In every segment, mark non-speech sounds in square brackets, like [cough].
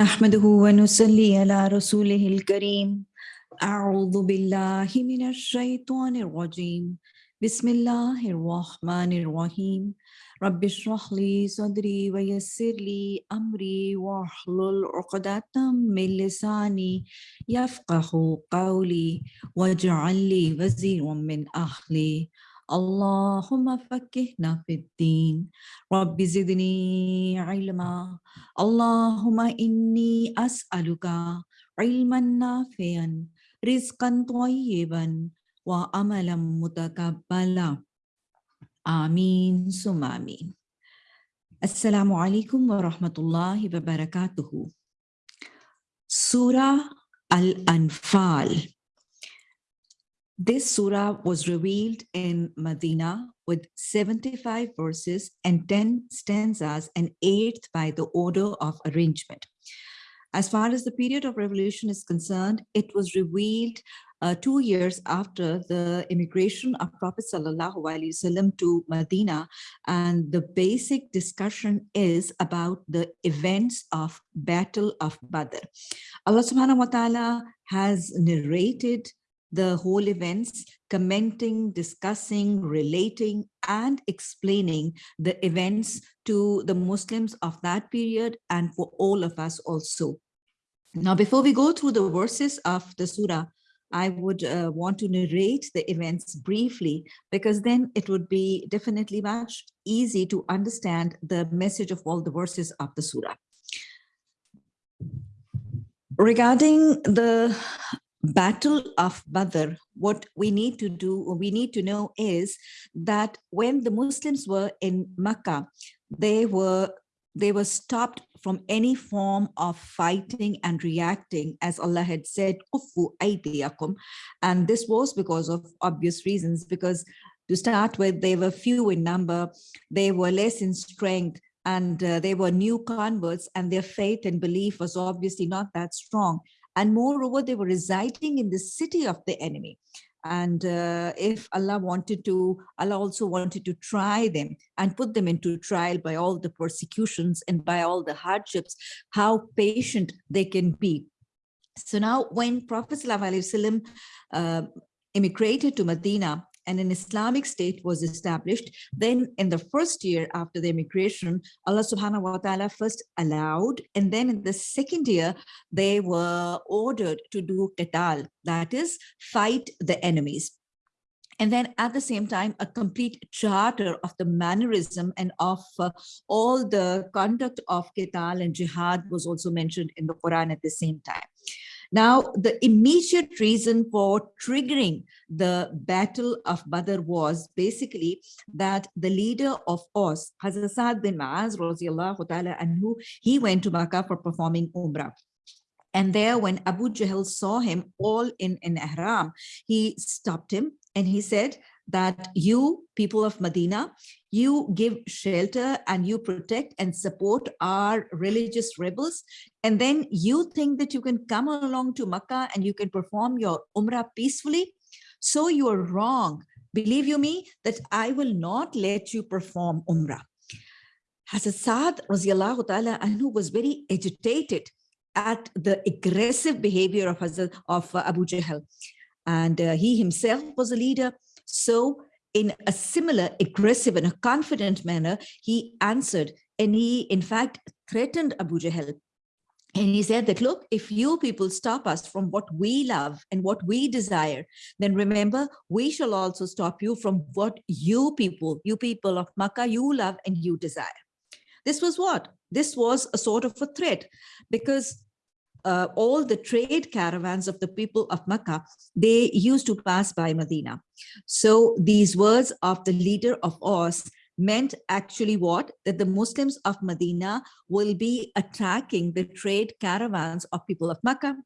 نحمده ونصلي على رسوله الكريم. أعوذ بالله من الشيطان الرجيم. بسم الله الرحمن الرحيم. رب اشرح لي صدري ويسر لي أمري واحلل عقدة من لساني يفقه قولي واجعل لي وزيرا من أهلي. اللهم فكهنا في الدين. رب زدني علما. اللهم إني أسألك علما نافعا رزقا طيبا وعملا متقبلا. آمين. ثم آمين. السلام عليكم ورحمة الله وبركاته. Surah Al-Anfal This surah was revealed in Medina with 75 verses and 10 stanzas and eighth by the order of arrangement. As far as the period of revolution is concerned, it was revealed uh, two years after the immigration of Prophet Wasallam to Medina. And the basic discussion is about the events of Battle of Badr. Allah subhanahu wa ta'ala has narrated the whole events, commenting, discussing, relating, and explaining the events to the Muslims of that period and for all of us also. Now, before we go through the verses of the surah, I would uh, want to narrate the events briefly because then it would be definitely much easy to understand the message of all the verses of the surah. Regarding the Battle of Badr, what we need to do, we need to know is that when the Muslims were in Makkah, they were they were stopped from any form of fighting and reacting as Allah had said, and this was because of obvious reasons, because to start with, they were few in number, they were less in strength, and uh, they were new converts and their faith and belief was obviously not that strong. And moreover, they were residing in the city of the enemy. And uh, if Allah wanted to, Allah also wanted to try them and put them into trial by all the persecutions and by all the hardships, how patient they can be. So now when Prophet ﷺ, uh, immigrated to Medina, and an Islamic state was established, then in the first year after the immigration, Allah subhanahu wa ta'ala first allowed, and then in the second year, they were ordered to do qital, that is, fight the enemies. And then at the same time, a complete charter of the mannerism and of uh, all the conduct of qital and jihad was also mentioned in the Quran at the same time. Now, the immediate reason for triggering the Battle of Badr was basically that the leader of Aus, Hazrat Sa'ad bin Ma'az, anhu, he went to Makkah for performing Umrah. And there, when Abu Jahl saw him all in an ihram, he stopped him and he said that you, people of Medina, you give shelter and you protect and support our religious rebels. And then you think that you can come along to Makkah and you can perform your Umrah peacefully. So you are wrong. Believe you me that I will not let you perform Umrah. Hazrat Saad anhu was very agitated at the aggressive behavior of, Hazrat, of uh, Abu Jahl. And uh, he himself was a leader. So in a similar aggressive and a confident manner, he answered and he in fact threatened Abu Jahl. And he said that, look, if you people stop us from what we love and what we desire, then remember, we shall also stop you from what you people, you people of Makkah, you love and you desire. This was what? This was a sort of a threat because uh, all the trade caravans of the people of Makkah, they used to pass by Medina. So these words of the leader of Aus meant actually what? That the Muslims of Medina will be attacking the trade caravans of people of Makkah.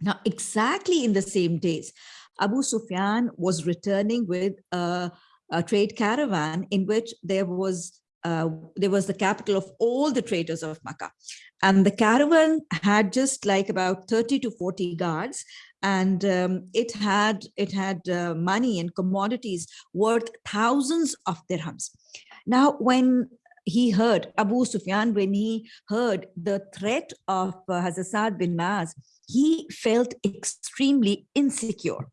Now, exactly in the same days, Abu Sufyan was returning with a, a trade caravan in which there was uh, there was the capital of all the traders of Makkah. And the caravan had just like about 30 to 40 guards and um, it had it had uh, money and commodities worth thousands of dirhams. Now, when he heard, Abu Sufyan, when he heard the threat of uh, Hazrat bin Maz, he felt extremely insecure.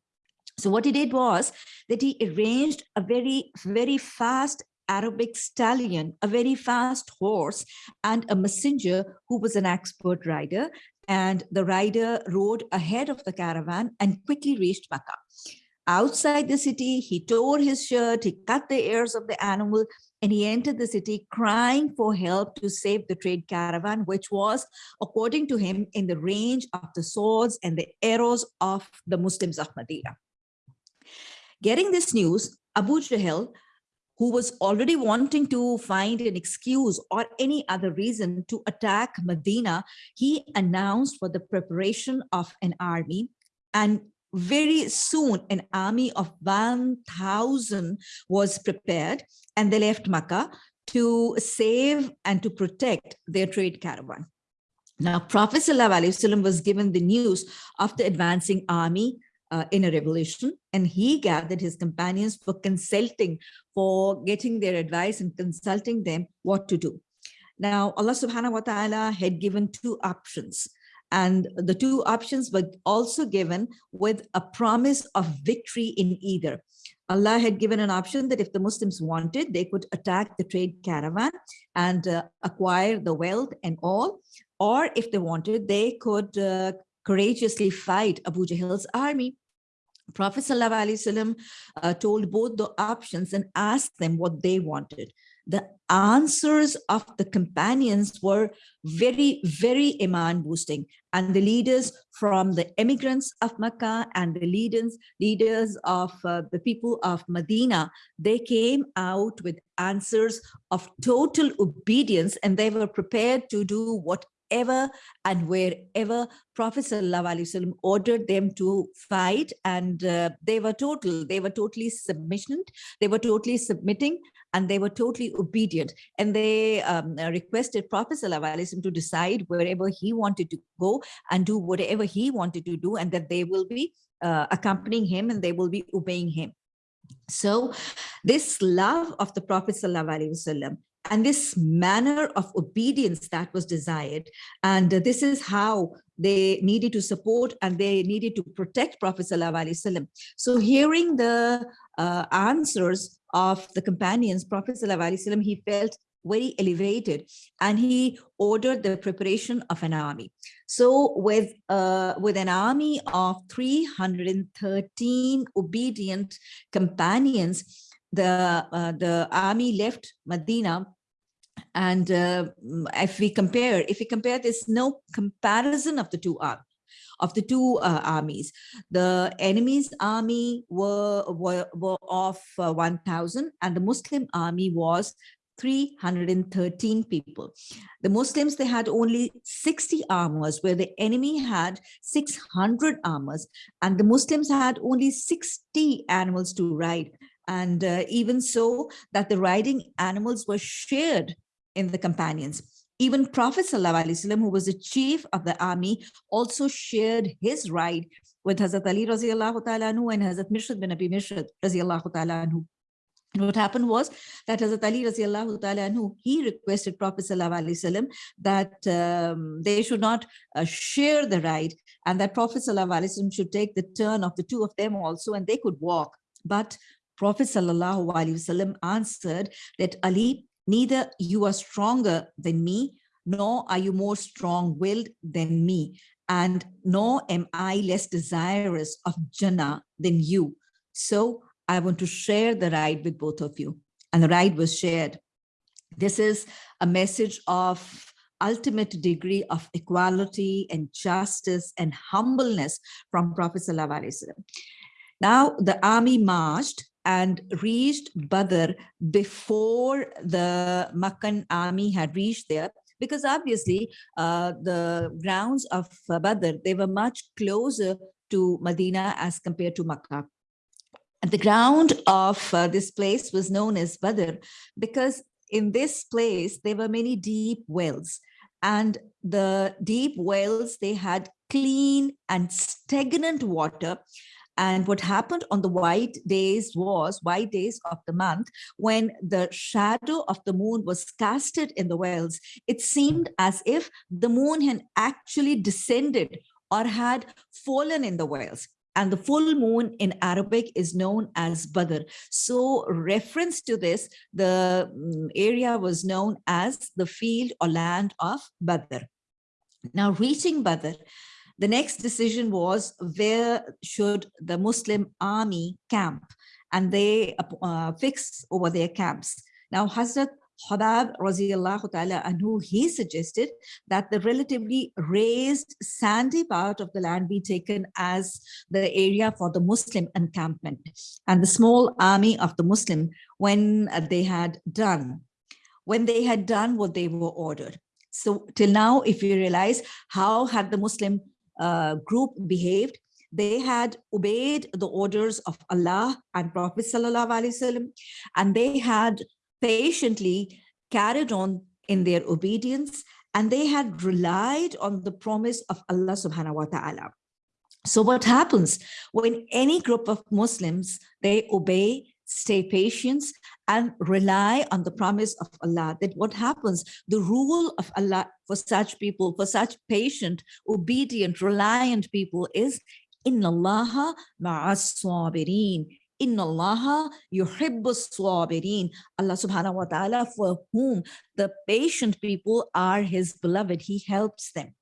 So what he did was that he arranged a very, very fast Arabic stallion, a very fast horse, and a messenger who was an expert rider. And the rider rode ahead of the caravan and quickly reached Makkah. Outside the city, he tore his shirt, he cut the ears of the animal, and he entered the city crying for help to save the trade caravan, which was, according to him, in the range of the swords and the arrows of the Muslims of Medina. Getting this news, Abu Jahl, who was already wanting to find an excuse or any other reason to attack Medina, he announced for the preparation of an army and very soon an army of 1000 was prepared and they left Makkah to save and to protect their trade caravan. Now, Prophet ﷺ was given the news of the advancing army uh, in a revolution, and he gathered his companions for consulting, for getting their advice and consulting them what to do. Now, Allah subhanahu wa ta'ala had given two options. And the two options were also given with a promise of victory in either. Allah had given an option that if the Muslims wanted, they could attack the trade caravan and uh, acquire the wealth and all. Or if they wanted, they could uh, courageously fight Abu Jahl's army. Prophet ﷺ, uh, told both the options and asked them what they wanted the answers of the companions were very, very iman boosting. And the leaders from the immigrants of Makkah and the leaders, leaders of uh, the people of Medina, they came out with answers of total obedience and they were prepared to do what wherever and wherever Prophet ﷺ ordered them to fight and uh, they were total, they were totally submission, they were totally submitting and they were totally obedient. And they um, requested Prophet ﷺ to decide wherever he wanted to go and do whatever he wanted to do and that they will be uh, accompanying him and they will be obeying him. So this love of the Prophet ﷺ and this manner of obedience that was desired. And this is how they needed to support and they needed to protect Prophet Wasallam. So hearing the uh, answers of the companions, Prophet Wasallam, he felt very elevated and he ordered the preparation of an army. So with, uh, with an army of 313 obedient companions, the uh, the army left Medina and uh, if we compare if we compare there's no comparison of the two armies of the two uh, armies the enemy's army were were, were of uh, 1000 and the muslim army was 313 people. The Muslims, they had only 60 armors where the enemy had 600 armors and the Muslims had only 60 animals to ride and uh, even so that the riding animals were shared in the companions. Even Prophet Wasallam, who was the chief of the army, also shared his ride with Hazrat Ali radiallahu ta'ala and Hazrat Mishrid bin Abi Mishrid radiallahu ta'ala what happened was that Hazrat Ali radiallahu ta'ala anhu, he requested Prophet wasallam that um, they should not uh, share the ride and that Prophet wasallam should take the turn of the two of them also and they could walk. But Prophet ﷺ answered that Ali, neither you are stronger than me, nor are you more strong-willed than me, and nor am I less desirous of Jannah than you. So I want to share the ride with both of you. And the ride was shared. This is a message of ultimate degree of equality and justice and humbleness from Prophet Wasallam. Now the army marched and reached Badr before the Makkan army had reached there. Because obviously uh, the grounds of Badr, they were much closer to Medina as compared to Makkah. And the ground of uh, this place was known as Badr because in this place, there were many deep wells. And the deep wells, they had clean and stagnant water And what happened on the white days was white days of the month when the shadow of the moon was casted in the wells. It seemed as if the moon had actually descended or had fallen in the wells and the full moon in Arabic is known as Badr. So reference to this, the mm, area was known as the field or land of Badr. Now reaching Badr, the next decision was where should the Muslim army camp and they uh, fix over their camps. Now Hazrat Khabab radiallahu ta'ala anhu, he suggested that the relatively raised sandy part of the land be taken as the area for the Muslim encampment and the small army of the Muslim when they had done, when they had done what they were ordered. So till now, if you realize how had the Muslim uh, group behaved, they had obeyed the orders of Allah and Prophet Wasallam, and they had patiently carried on in their obedience and they had relied on the promise of Allah subhanahu wa ta'ala. So what happens when any group of Muslims, they obey, stay patient and rely on the promise of Allah that what happens, the rule of Allah for such people, for such patient, obedient, reliant people is Inna Allah ma'as sabirin. Inna Allah yuhibbus sabirin. Allah subhanahu wa ta'ala for whom the patient people are his beloved. He helps them.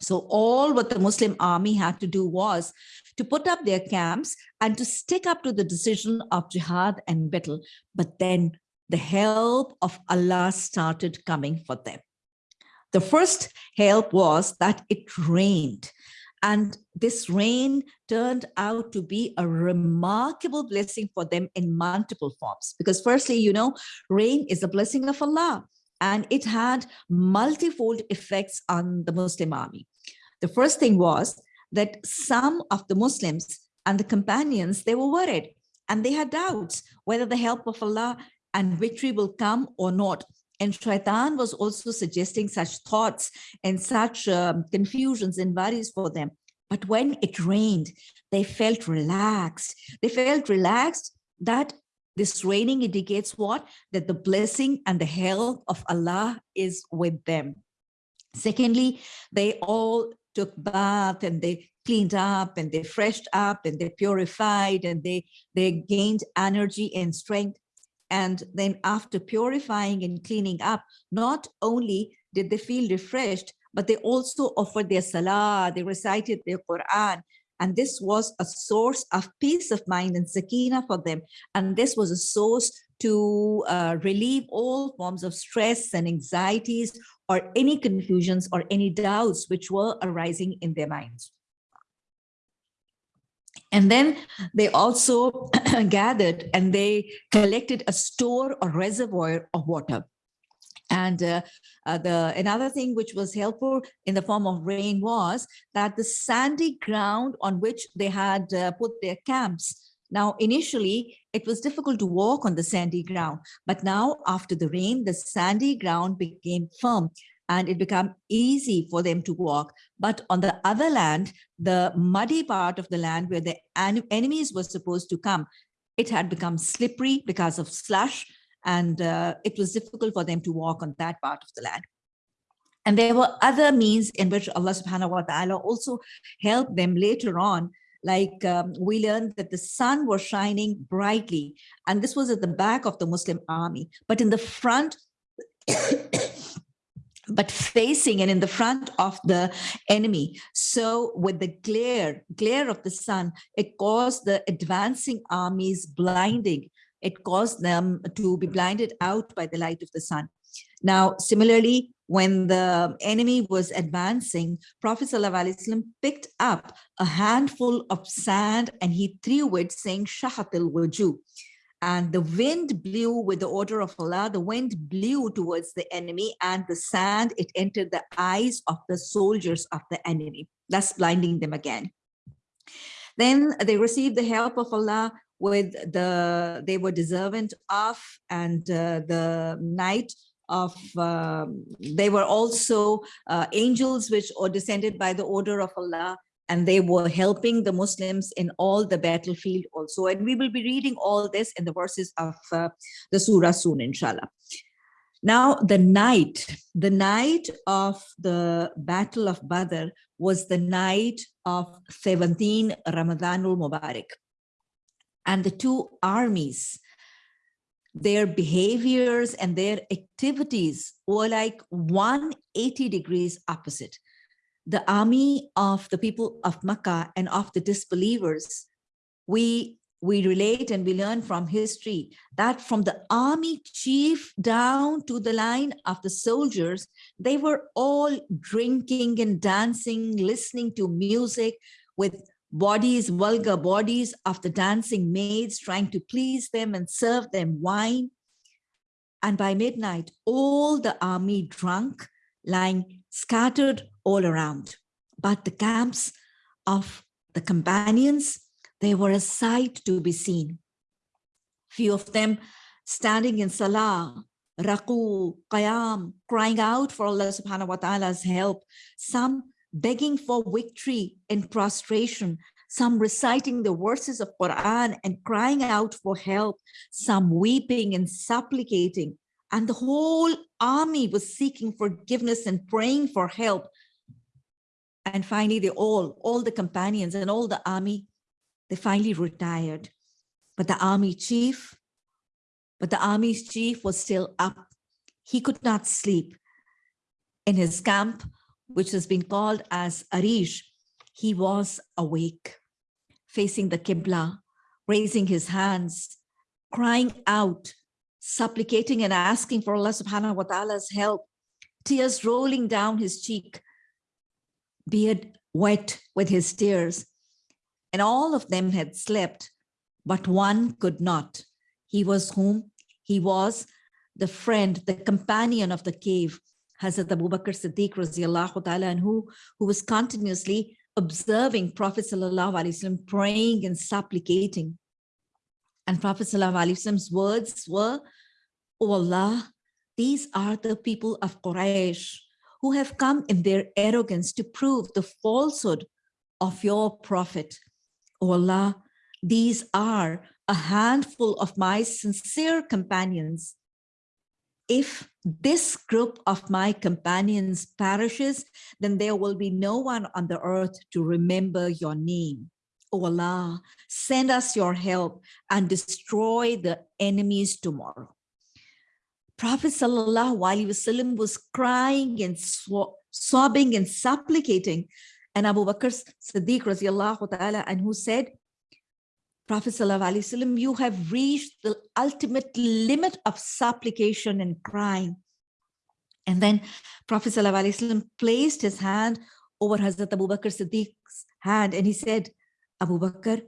So all what the Muslim army had to do was to put up their camps and to stick up to the decision of jihad and battle. But then the help of Allah started coming for them. The first help was that it rained. And this rain turned out to be a remarkable blessing for them in multiple forms. Because firstly, you know, rain is a blessing of Allah and it had multifold effects on the Muslim army. The first thing was that some of the Muslims and the companions, they were worried and they had doubts whether the help of Allah and victory will come or not. And Shaitan was also suggesting such thoughts and such um, confusions and worries for them. But when it rained, they felt relaxed. They felt relaxed that this raining indicates what? That the blessing and the help of Allah is with them. Secondly, they all took bath and they cleaned up and they freshed up and they purified and they, they gained energy and strength. And then after purifying and cleaning up, not only did they feel refreshed, but they also offered their salah, they recited their Quran. And this was a source of peace of mind and sakina for them. And this was a source to uh, relieve all forms of stress and anxieties or any confusions or any doubts which were arising in their minds. And then they also [clears throat] gathered and they collected a store or reservoir of water. And uh, uh, the another thing which was helpful in the form of rain was that the sandy ground on which they had uh, put their camps. Now, initially, it was difficult to walk on the sandy ground, but now after the rain, the sandy ground became firm and it became easy for them to walk. But on the other land, the muddy part of the land where the enemies were supposed to come, it had become slippery because of slush and uh, it was difficult for them to walk on that part of the land. And there were other means in which Allah subhanahu wa ta'ala also helped them later on like um, we learned that the sun was shining brightly and this was at the back of the Muslim army but in the front [coughs] but facing and in the front of the enemy. So with the glare, glare of the sun, it caused the advancing armies blinding. It caused them to be mm. blinded out by the light of the sun. Now, similarly, when the enemy was advancing, Prophet ﷺ picked up a handful of sand and he threw it saying, Shahatil Waju and the wind blew with the order of Allah, the wind blew towards the enemy and the sand, it entered the eyes of the soldiers of the enemy, thus blinding them again. Then they received the help of Allah with the, they were deserving of and uh, the night of, um, they were also uh, angels which are descended by the order of Allah and they were helping the Muslims in all the battlefield also. And we will be reading all this in the verses of uh, the surah soon, inshallah. Now, the night, the night of the Battle of Badr was the night of 17 Ramadanul Mubarak. And the two armies, their behaviors and their activities were like 180 degrees opposite. The army of the people of Makkah and of the disbelievers, we we relate and we learn from history that from the army chief down to the line of the soldiers, they were all drinking and dancing, listening to music with bodies, vulgar bodies of the dancing maids, trying to please them and serve them wine. And by midnight, all the army drunk, lying scattered all around. But the camps of the companions they were a sight to be seen. Few of them standing in salah, ruku, qiyam, crying out for Allah subhanahu wa ta'ala's help. Some begging for victory in prostration, some reciting the verses of Quran and crying out for help, some weeping and supplicating. And the whole army was seeking forgiveness and praying for help. And finally, they all, all the companions and all the army they finally retired, but the army chief, but the army's chief was still up. He could not sleep. In his camp, which has been called as Arish, he was awake, facing the Qibla, raising his hands, crying out, supplicating and asking for Allah subhanahu wa ta'ala's help, tears rolling down his cheek, beard wet with his tears and all of them had slept, but one could not. He was whom? He was the friend, the companion of the cave, Hazrat Abu Bakr Siddiq ta'ala, and who, who was continuously observing Prophet sallallahu alaihi wasallam praying and supplicating. And Prophet sallallahu alaihi wasallam's words were, Oh Allah, these are the people of Quraysh who have come in their arrogance to prove the falsehood of your prophet. O Allah, these are a handful of my sincere companions. If this group of my companions perishes, then there will be no one on the earth to remember your name. O Allah, send us your help and destroy the enemies tomorrow. Prophet Wasallam was crying and sobbing and supplicating and Abu Bakr Siddiq and who said, Prophet Sallallahu you have reached the ultimate limit of supplication and crying. And then Prophet Sallallahu placed his hand over Hazrat Abu Bakr Siddiq's hand and he said, Abu Bakr,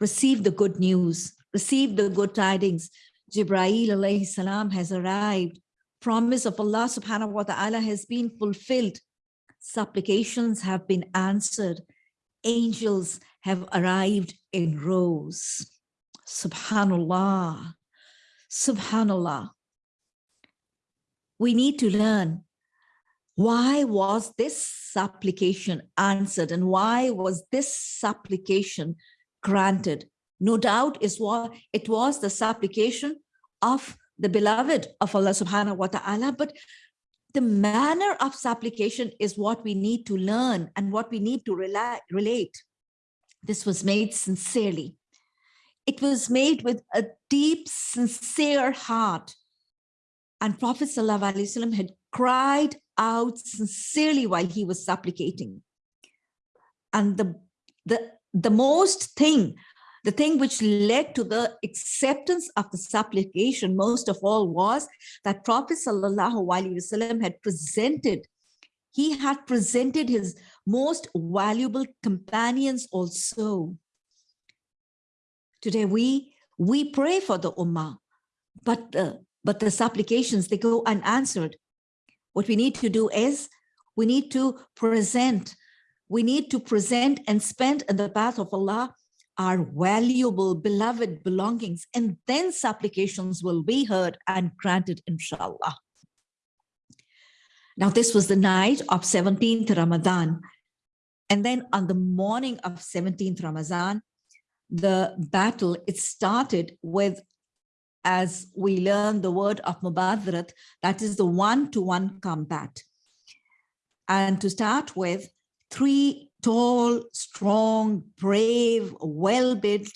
receive the good news, receive the good tidings. Jibreel alayhi salam has arrived. Promise of Allah subhanahu wa ta'ala has been fulfilled supplications have been answered, angels have arrived in rows. Subhanallah, Subhanallah. We need to learn why was this supplication answered and why was this supplication granted? No doubt is what it was the supplication of the beloved of Allah subhanahu wa ta'ala, but the manner of supplication is what we need to learn and what we need to relate. This was made sincerely. It was made with a deep, sincere heart. And Prophet ﷺ had cried out sincerely while he was supplicating. And the, the, the most thing the thing which led to the acceptance of the supplication most of all was that Prophet Wasallam had presented, he had presented his most valuable companions also. Today we, we pray for the Ummah, but the, but the supplications, they go unanswered. What we need to do is we need to present, we need to present and spend in the path of Allah our valuable, beloved belongings, and then supplications will be heard and granted, inshallah. Now, this was the night of 17th Ramadan. And then on the morning of 17th Ramazan, the battle, it started with, as we learn the word of Mubadrat, that is the one-to-one -one combat. And to start with, three tall, strong, brave, well-built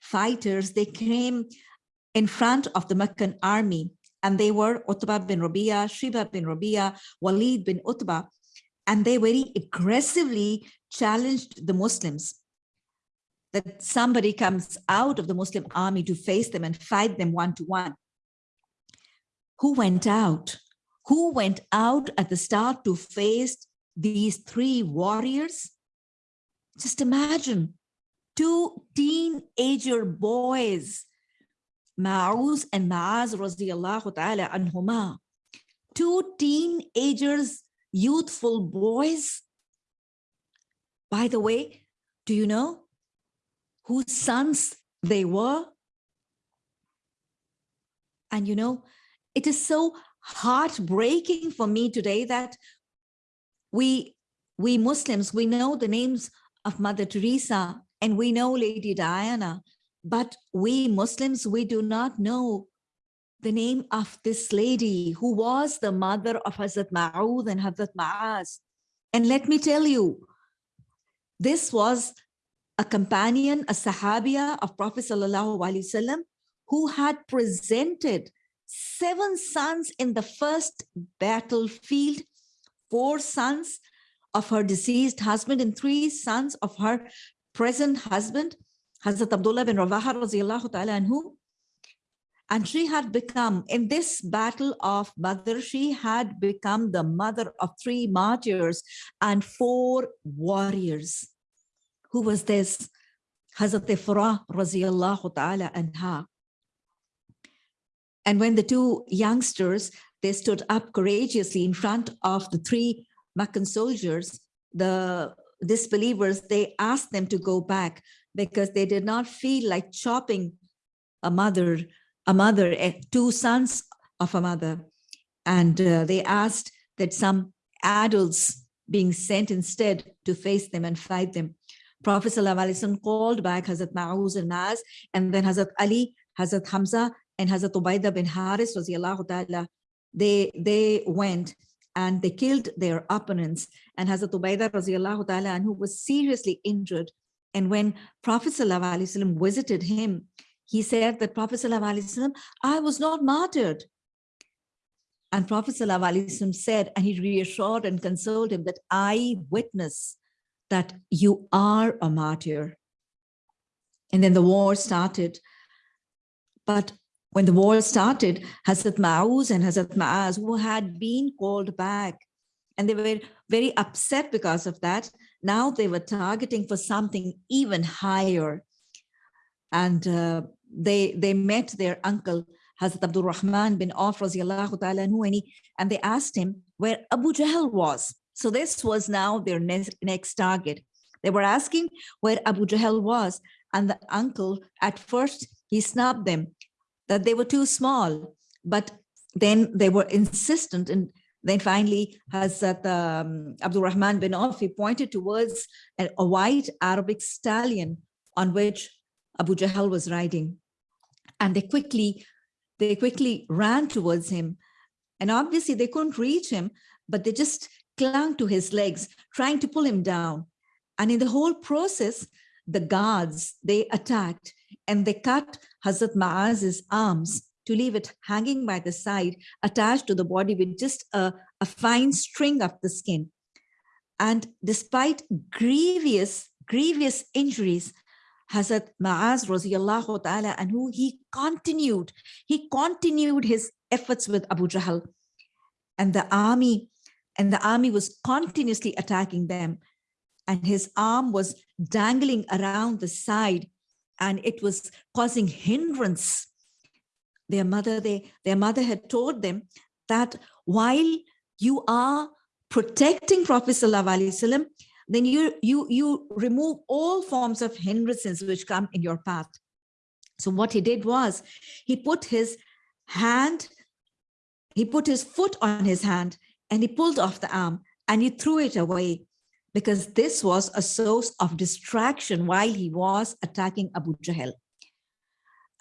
fighters, they came in front of the Meccan army and they were Utbah bin Rabia, Shiba bin Rabia, Walid bin Utbah, and they very aggressively challenged the Muslims that somebody comes out of the Muslim army to face them and fight them one to one. Who went out? Who went out at the start to face these three warriors? Just imagine two teenager boys Ma'uz and Ma'az radiallahu ta'ala anhuma. Two teenagers, youthful boys. By the way, do you know whose sons they were? And you know, it is so heartbreaking for me today that we, we Muslims, we know the names of Mother Teresa and we know Lady Diana, but we Muslims, we do not know the name of this lady who was the mother of Hazrat Ma'ud and Hazrat Ma'az. And let me tell you, this was a companion, a Sahabiya of Prophet Wasallam who had presented seven sons in the first battlefield, four sons of her deceased husband and three sons of her present husband. Hazrat Abdullah bin Rawaha ta'ala anhu. And she had become, in this battle of Badr, she had become the mother of three martyrs and four warriors. Who was this? Hazrat Ifra radiallahu ta'ala anha. And when the two youngsters, they stood up courageously in front of the three Meccan soldiers, the disbelievers, they asked them to go back because they did not feel like chopping a mother, a mother, eh, two sons of a mother. And uh, they asked that some adults being sent instead to face them and fight them. Prophet ﷺ called back Hazrat Ma'uz and Naz, and then Hazrat Ali, Hazrat Hamza, and Hazrat Ubaidah bin Haris, ta'ala, they, they went and they killed their opponents. And Hazrat Ubaidah ta'ala, and who was seriously injured, and when Prophet ﷺ visited him, he said that Prophet I was not martyred. And Prophet ﷺ said, and he reassured and consoled him that I witness that you are a martyr. And then the war started. But when the war started, Hazrat Ma'uz and Hazrat Ma'az, who had been called back, and they were very upset because of that, now they were targeting for something even higher. And uh, they, they met their uncle, Hazrat Abdul Rahman bin Auf, and they asked him where Abu Jahl was. So this was now their next, next target. They were asking where Abu Jahl was, and the uncle, at first, he snubbed them, that they were too small, but then they were insistent and then finally, Hazrat um, Abdul Rahman bin Auf, he pointed towards a, a, white Arabic stallion on which Abu Jahl was riding. And they quickly, they quickly ran towards him. And obviously they couldn't reach him, but they just clung to his legs, trying to pull him down. And in the whole process, the guards, they attacked and they cut Hazrat Ma'az's arms to leave it hanging by the side, attached to the body with just a, a fine string of the skin. And despite grievous, grievous injuries, Hazrat Ma'az radiallahu ta'ala and who he continued, he continued his efforts with Abu Jahl. And the army, and the army was continuously attacking them. And his arm was dangling around the side and it was causing hindrance their mother, they, their mother had told them that while you are protecting Prophet Sallallahu Alaihi Wasallam, then you, you, you remove all forms of hindrances which come in your path. So what he did was he put his hand, he put his foot on his hand and he pulled off the arm and he threw it away because this was a source of distraction while he was attacking Abu Jahl.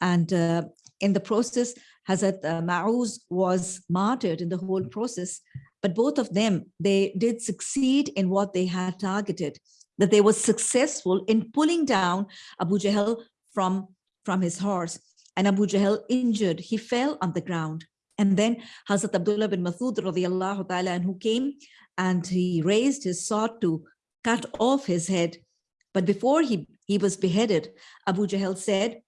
And uh, in the process, Hazrat uh, Ma'uz was martyred in the whole process, but both of them, they did succeed in what they had targeted, that they were successful in pulling down Abu Jahl from, from his horse. And Abu Jahl injured, he fell on the ground. And then Hazrat Abdullah bin Masud radiallahu ta'ala who came and he raised his sword to cut off his head. But before he, he was beheaded, Abu Jahl said,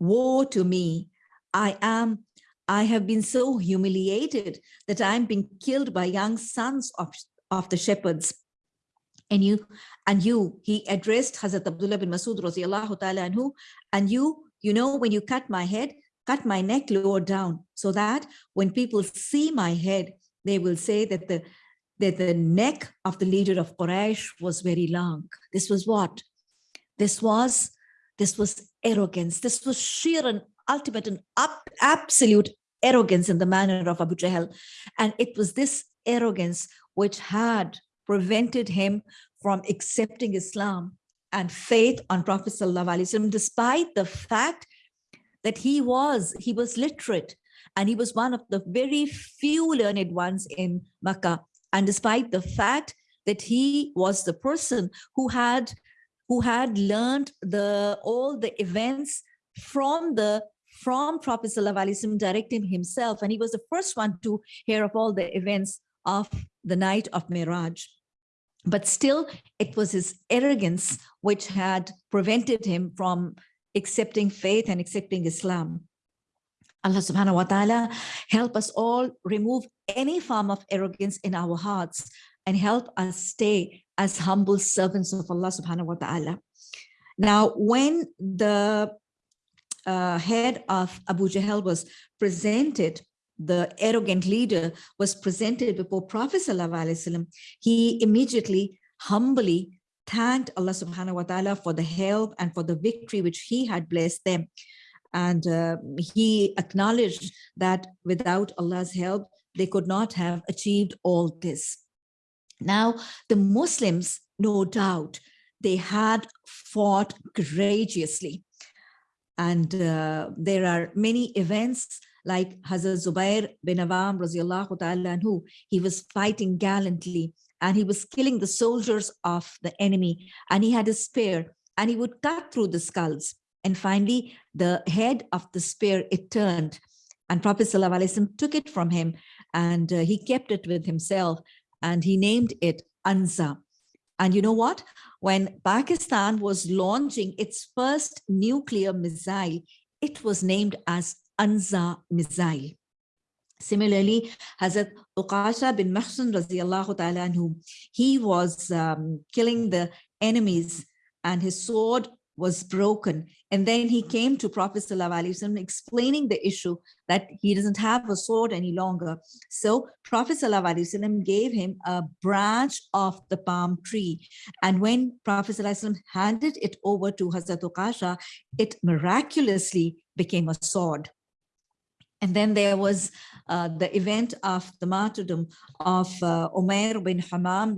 woe to me, I am, I have been so humiliated that I'm being killed by young sons of, of the shepherds. And you, and you, he addressed Hazrat Abdullah bin Masud ta'ala anhu, and you, you know, when you cut my head, cut my neck lower down so that when people see my head, they will say that the that the neck of the leader of Quraysh was very long. This was what? This was this was arrogance. This was sheer and ultimate and up, absolute arrogance in the manner of Abu Jahl. And it was this arrogance which had prevented him from accepting Islam and faith on Prophet Sallallahu despite the fact that he was, he was literate and he was one of the very few learned ones in Makkah. And despite the fact that he was the person who had who had learned the all the events from the from Prophet Sallallahu directing himself. And he was the first one to hear of all the events of the night of Miraj. But still, it was his arrogance which had prevented him from accepting faith and accepting Islam. Allah subhanahu wa ta'ala help us all remove any form of arrogance in our hearts and help us stay as humble servants of Allah subhanahu wa ta'ala. Now, when the uh, head of Abu Jahl was presented, the arrogant leader was presented before Prophet Wasallam, he immediately humbly thanked Allah subhanahu wa ta'ala for the help and for the victory which he had blessed them. And uh, he acknowledged that without Allah's help, they could not have achieved all this. Now, the Muslims, no doubt, they had fought courageously. And uh, there are many events like Hazrat Zubair bin Awam radiallahu ta'ala he was fighting gallantly and he was killing the soldiers of the enemy and he had a spear and he would cut through the skulls. And finally, the head of the spear, it turned and Prophet ﷺ took it from him and uh, he kept it with himself and he named it Anza. And you know what? When Pakistan was launching its first nuclear missile, it was named as Anza missile. Similarly, Hazrat Uqasha bin Mahsun radiallahu ta'ala anhu, he was um, killing the enemies and his sword was broken. And then he came to Prophet ﷺ explaining the issue that he doesn't have a sword any longer. So Prophet ﷺ gave him a branch of the palm tree. And when Prophet ﷺ handed it over to Hazrat Uqasha, it miraculously became a sword. And then there was uh, the event of the martyrdom of uh, Umair bin Hammam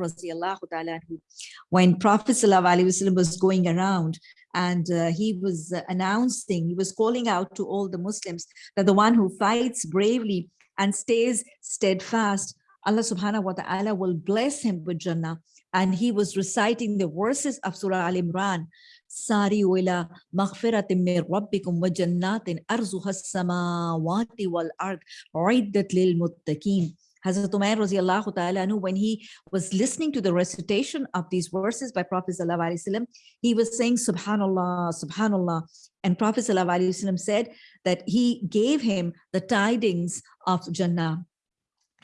when Prophet was going around and uh, he was announcing, he was calling out to all the Muslims that the one who fights bravely and stays steadfast, Allah subhanahu wa ta'ala will bless him with Jannah. And he was reciting the verses of Surah Al-Imran, ساروا إلى مغفرة من ربكم وجنات أرزها السماوات والأرض عدت للمتقين Hazrat Umair radiallahu ta'ala when he was listening to the recitation of these verses by Prophet sallallahu he was saying subhanallah subhanallah and Prophet sallallahu said that he gave him the tidings of Jannah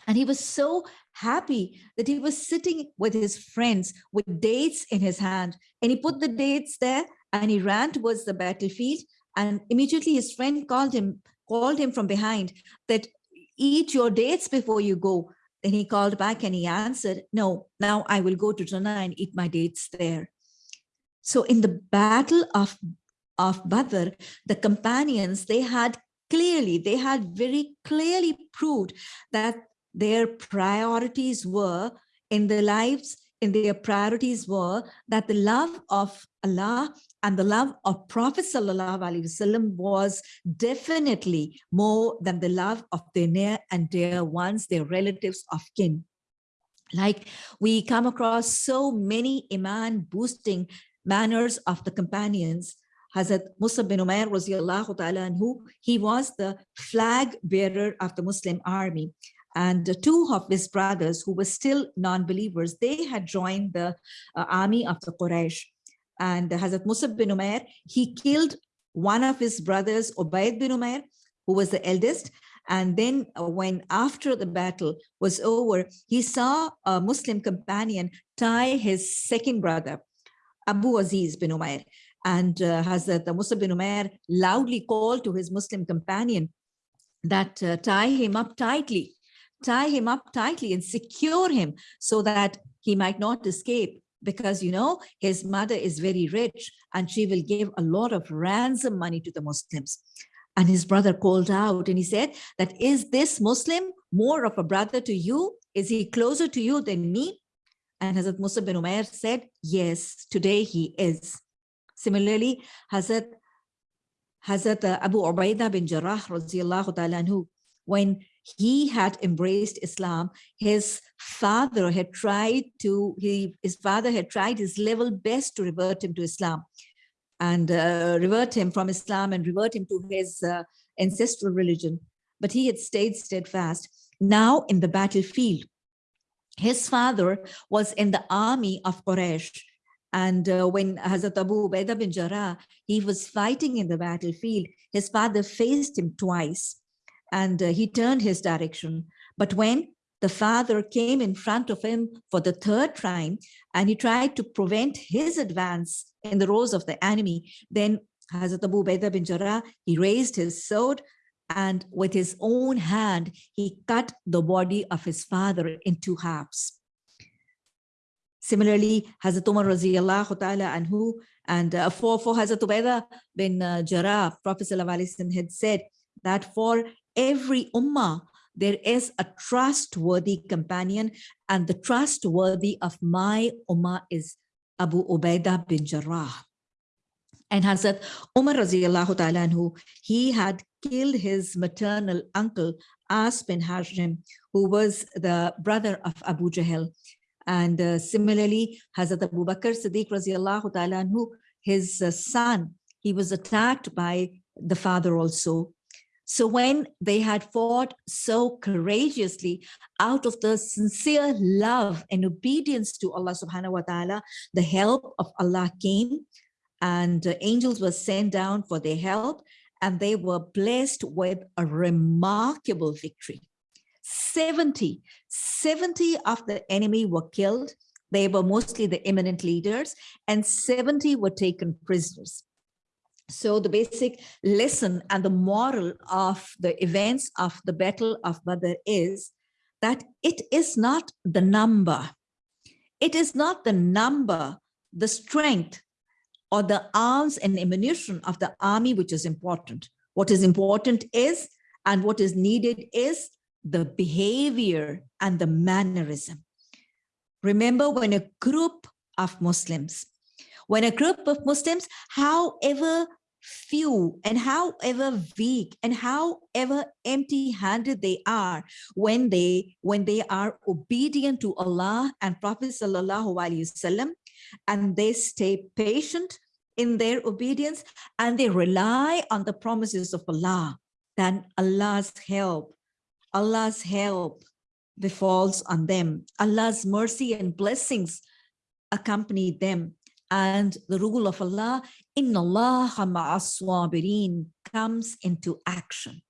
and he was so happy that he was sitting with his friends with dates in his hand. And he put the dates there and he ran towards the battlefield. And immediately his friend called him, called him from behind that eat your dates before you go. Then he called back and he answered, no, now I will go to Jannah and eat my dates there. So in the battle of, of Badr, the companions, they had clearly, they had very clearly proved that their priorities were in the lives in their priorities were that the love of Allah and the love of Prophet Wasallam was definitely more than the love of their near and dear ones, their relatives of kin. Like we come across so many iman boosting manners of the companions. Hazrat Mus'ab bin Umair ta'ala anhu, he was the flag bearer of the Muslim army. And two of his brothers who were still non-believers, they had joined the uh, army of the Quraysh. And Hazrat Mus'ab bin Umair, he killed one of his brothers, Ubaid bin Umair, who was the eldest, and then uh, when after the battle was over, he saw a Muslim companion tie his second brother, Abu Aziz bin Umair. And uh, Hazrat Mus'ab bin Umair loudly called to his Muslim companion that uh, tie him up tightly, tie him up tightly and secure him so that he might not escape because you know his mother is very rich and she will give a lot of ransom money to the Muslims. And his brother called out and he said that, is this Muslim more of a brother to you? Is he closer to you than me? And Hazrat Mus'ab bin Umair said, yes, today he is. Similarly, Hazrat, Hazrat Abu Ubaidah bin Jarrah, when he had embraced Islam, his father had tried to, he, his father had tried his level best to revert him to Islam and uh, revert him from Islam and revert him to his uh, ancestral religion. But he had stayed steadfast. Now in the battlefield, his father was in the army of Quraysh. And uh, when Hazrat Abu Ubaidah bin Jarrah, he was fighting in the battlefield, his father faced him twice and uh, he turned his direction. But when the father came in front of him for the third time and he tried to prevent his advance in the rows of the enemy. Then Hazrat Abu Ubaidah bin Jarrah, he raised his sword and with his own hand, he cut the body of his father in two halves. Similarly, Hazrat Umar radiallahu ta'ala anhu, and uh, for, for Hazrat Ubaidah bin uh, Jarrah, Prophet had said that for every ummah, there is a trustworthy companion and the trustworthy of my ummah is Abu Ubaidah bin Jarrah. And Hazrat Umar radiallahu ta'ala anhu, he had killed his maternal uncle As bin Hisham, who was the brother of Abu Jahl. And uh, similarly, Hazrat Abu Bakr Siddiq radiallahu ta'ala anhu, his uh, son, he was attacked by the father also. So when they had fought so courageously out of the sincere love and obedience to Allah subhanahu wa ta'ala, the help of Allah came and angels were sent down for their help and they were blessed with a remarkable victory. 70, 70 of the enemy were killed. They were mostly the eminent leaders and 70 were taken prisoners. So the basic lesson and the moral of the events of the Battle of Badr is that it is not the number. It is not the number, the strength, or the arms and ammunition of the army which is important. What is important is, and what is needed is the behavior and the mannerism. Remember when a group of Muslims when a group of Muslims, however few and however weak and however empty-handed they are when they when they are obedient to Allah and Prophet sallallahu alaihi wasallam and they stay patient in their obedience and they rely on the promises of Allah then Allah's help Allah's help befalls on them. Allah's mercy and blessings accompany them and the rule of Allah, Inna Allah comes into action.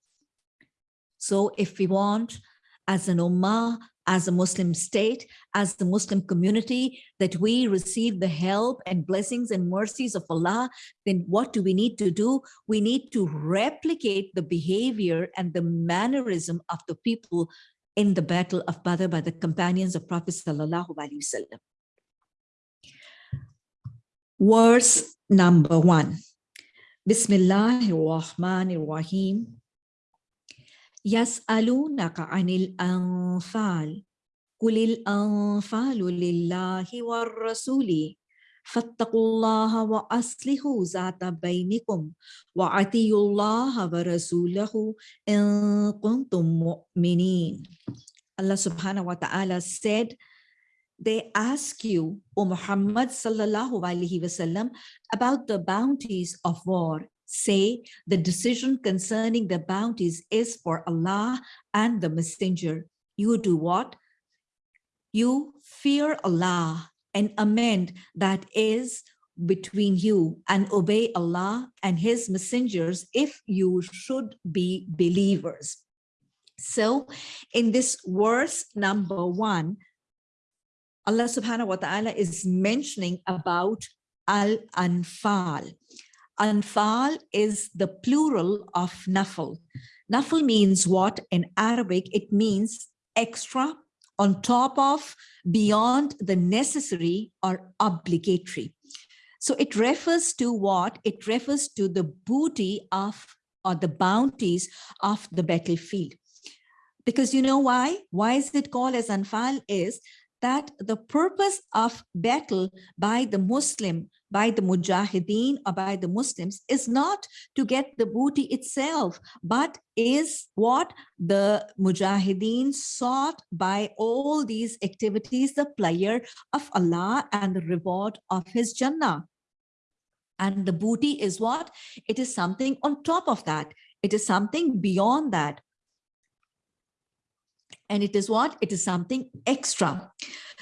So if we want as an ummah, as a Muslim state, as the Muslim community, that we receive the help and blessings and mercies of Allah, then what do we need to do? We need to replicate the behavior and the mannerism of the people in the battle of Badr by the companions of Prophet Sallallahu Alaihi Wasallam. Verse number one. Bismillahirrahmanirrahim. Yas'alunaka anil anfal. قل الأنفال لله والرسول فاتقوا الله وأصلحوا ذات بينكم وأطيعوا الله ورسوله إن كنتم مؤمنين Allah subhanahu wa ta'ala said, they ask you, O Muhammad sallallahu alaihi wasallam, about the bounties of war. Say, the decision concerning the bounties is for Allah and the messenger. You do what? You fear Allah and amend that is between you and obey Allah and his messengers if you should be believers. So in this verse number one, Allah subhanahu wa ta'ala is mentioning about Al-Anfal. Anfal is the plural of Nafal. Nafal means what in Arabic? It means extra, on top of, beyond the necessary or obligatory. So it refers to what? It refers to the booty of or the bounties of the battlefield. Because you know why? Why is it called as Anfal is that the purpose of battle by the Muslim, by the Mujahideen or by the Muslims is not to get the booty itself, but is what the Mujahideen sought by all these activities, the pleasure of Allah and the reward of his Jannah. And the booty is what? It is something on top of that. It is something beyond that and it is what? It is something extra.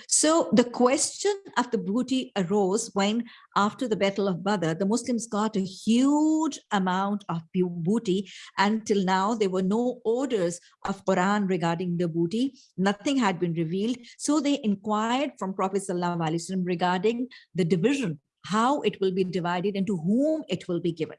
So the question of the booty arose when after the Battle of Badr, the Muslims got a huge amount of booty. Until now, there were no orders of Quran regarding the booty. Nothing had been revealed. So they inquired from Prophet Wasallam regarding the division, how it will be divided and to whom it will be given.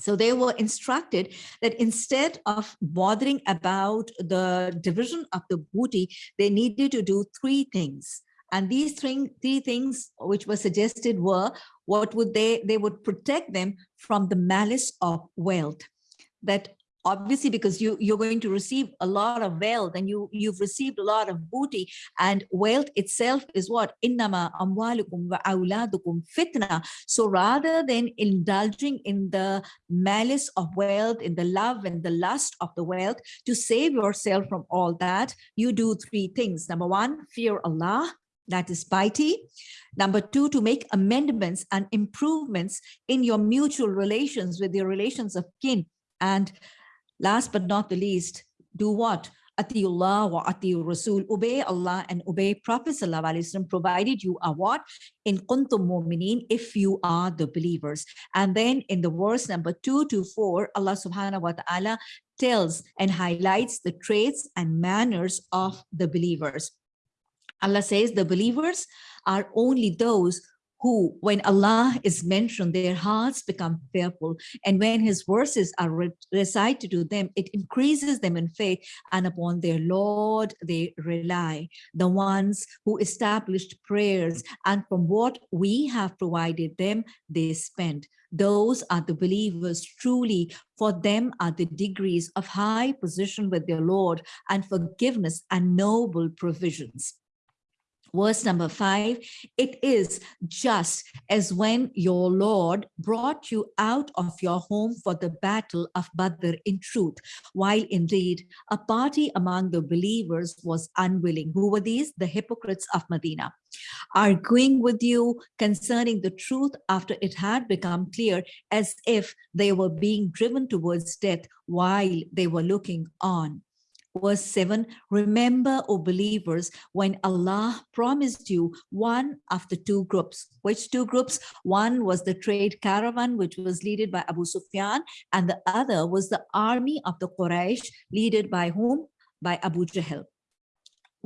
So they were instructed that instead of bothering about the division of the booty, they needed to do three things. And these three, three things which were suggested were, what would they, they would protect them from the malice of wealth. That obviously because you you're going to receive a lot of wealth and you you've received a lot of booty and wealth itself is what innama amwalukum wa auladukum fitna so rather than indulging in the malice of wealth in the love and the lust of the wealth to save yourself from all that you do three things number one fear allah that is piety. Number two, to make amendments and improvements in your mutual relations with your relations of kin. And Last but not the least, do what? Atiullah wa atiur Rasul, obey Allah and obey Prophet Sallallahu alaihi wasallam. provided you are what? In kuntum mu'minin, if you are the believers. And then in the verse number two to four, Allah subhanahu wa ta'ala tells and highlights the traits and manners of the believers. Allah says the believers are only those who, when Allah is mentioned, their hearts become fearful. And when his verses are re recited to them, it increases them in faith and upon their Lord they rely. The ones who established prayers and from what we have provided them, they spend. Those are the believers truly, for them are the degrees of high position with their Lord and forgiveness and noble provisions verse number five, it is just as when your Lord brought you out of your home for the battle of Badr in truth, while indeed a party among the believers was unwilling. Who were these? The hypocrites of Medina arguing with you concerning the truth after it had become clear as if they were being driven towards death while they were looking on verse 7 remember o believers when allah promised you one of the two groups. Which two groups? One was the trade caravan which was led by abu sufyan and the other was the army of the quraysh led by whom? By abu jahl